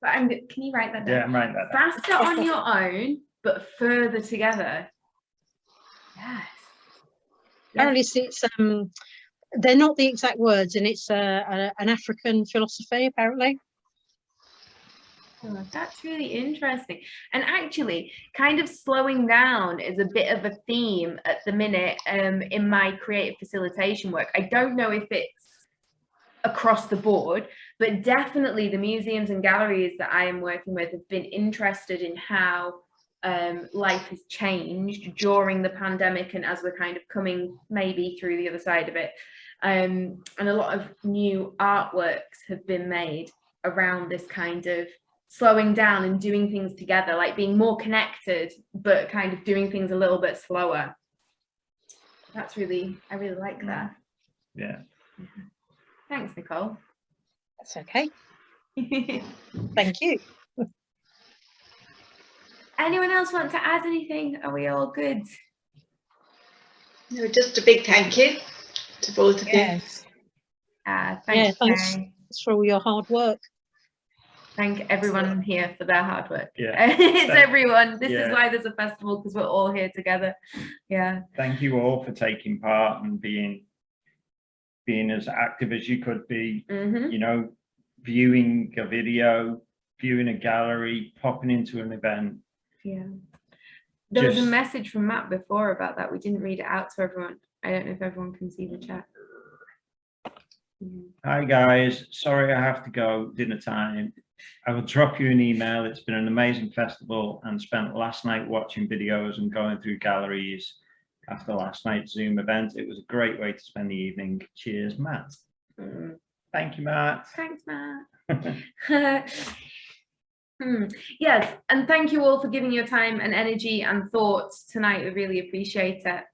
But I'm, can you write that down? yeah, I'm right there. Faster on your own, but further together. Yes. Apparently, it's, it's um, they're not the exact words, and it's uh, a, an African philosophy. Apparently, Oh, that's really interesting. And actually, kind of slowing down is a bit of a theme at the minute um, in my creative facilitation work. I don't know if it's across the board, but definitely the museums and galleries that I am working with have been interested in how um, life has changed during the pandemic and as we're kind of coming maybe through the other side of it. Um, and a lot of new artworks have been made around this kind of slowing down and doing things together, like being more connected, but kind of doing things a little bit slower. That's really, I really like that. Yeah. Thanks, Nicole. that's okay. Thank you. Anyone else want to add anything? Are we all good? No, just a big thank you to both of you. Yes, Uh, thanks, thanks. Kay. for all your hard work. Thank everyone here for their hard work. Yeah. it's Thank- everyone. This is why there's a festival because we're all here together. Yeah. Thank you all for taking part and being being as active as you could be. hmm You know, viewing a video, viewing a gallery, popping into an event. Yeah. There was a message from Matt before about that. We didn't read it out to everyone. I don't know if everyone can see the chat. Hi guys, sorry I have to go dinner time. I will drop you an email. It's been an amazing festival and spent last night watching videos and going through galleries after last night's Zoom event. It was a great way to spend the evening. Cheers, Matt. Mm. Thank you, Matt. Thanks, Matt. Hmm, Yes, and thank you all for giving your time and energy and thoughts tonight. We really appreciate it.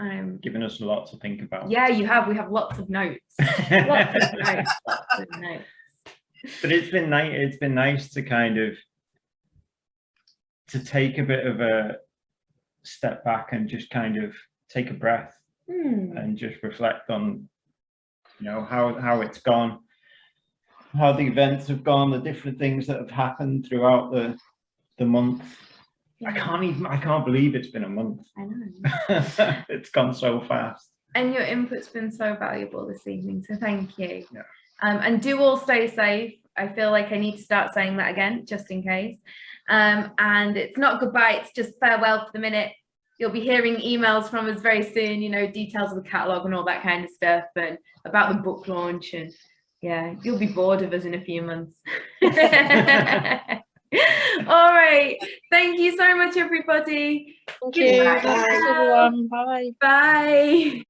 Um, Giving us a lot to think about. yeah, you have. We have lots of notes. Lots of notes. Lots of notes. but it's been nice it's been nice to kind of to take a bit of a step back and just kind of take a breath Hmm, and just reflect on you know how how it's gone how the events have gone the different things that have happened throughout the the month i can't even i can't believe it's been a month I know. it's gone so fast And your input's been so valuable this evening, so thank you. Yeah. Um, and do all stay safe. I feel like I need to start saying that again, just in case. Um, and it's not goodbye, it's just farewell for the minute. You'll be hearing emails from us very soon, you know, details of the catalogue and all that kind of stuff and about the book launch and yeah, you'll be bored of us in a few months. all right. Thank you so much, everybody. Thank you. Goodbye. Thanks, everyone. Bye. Bye.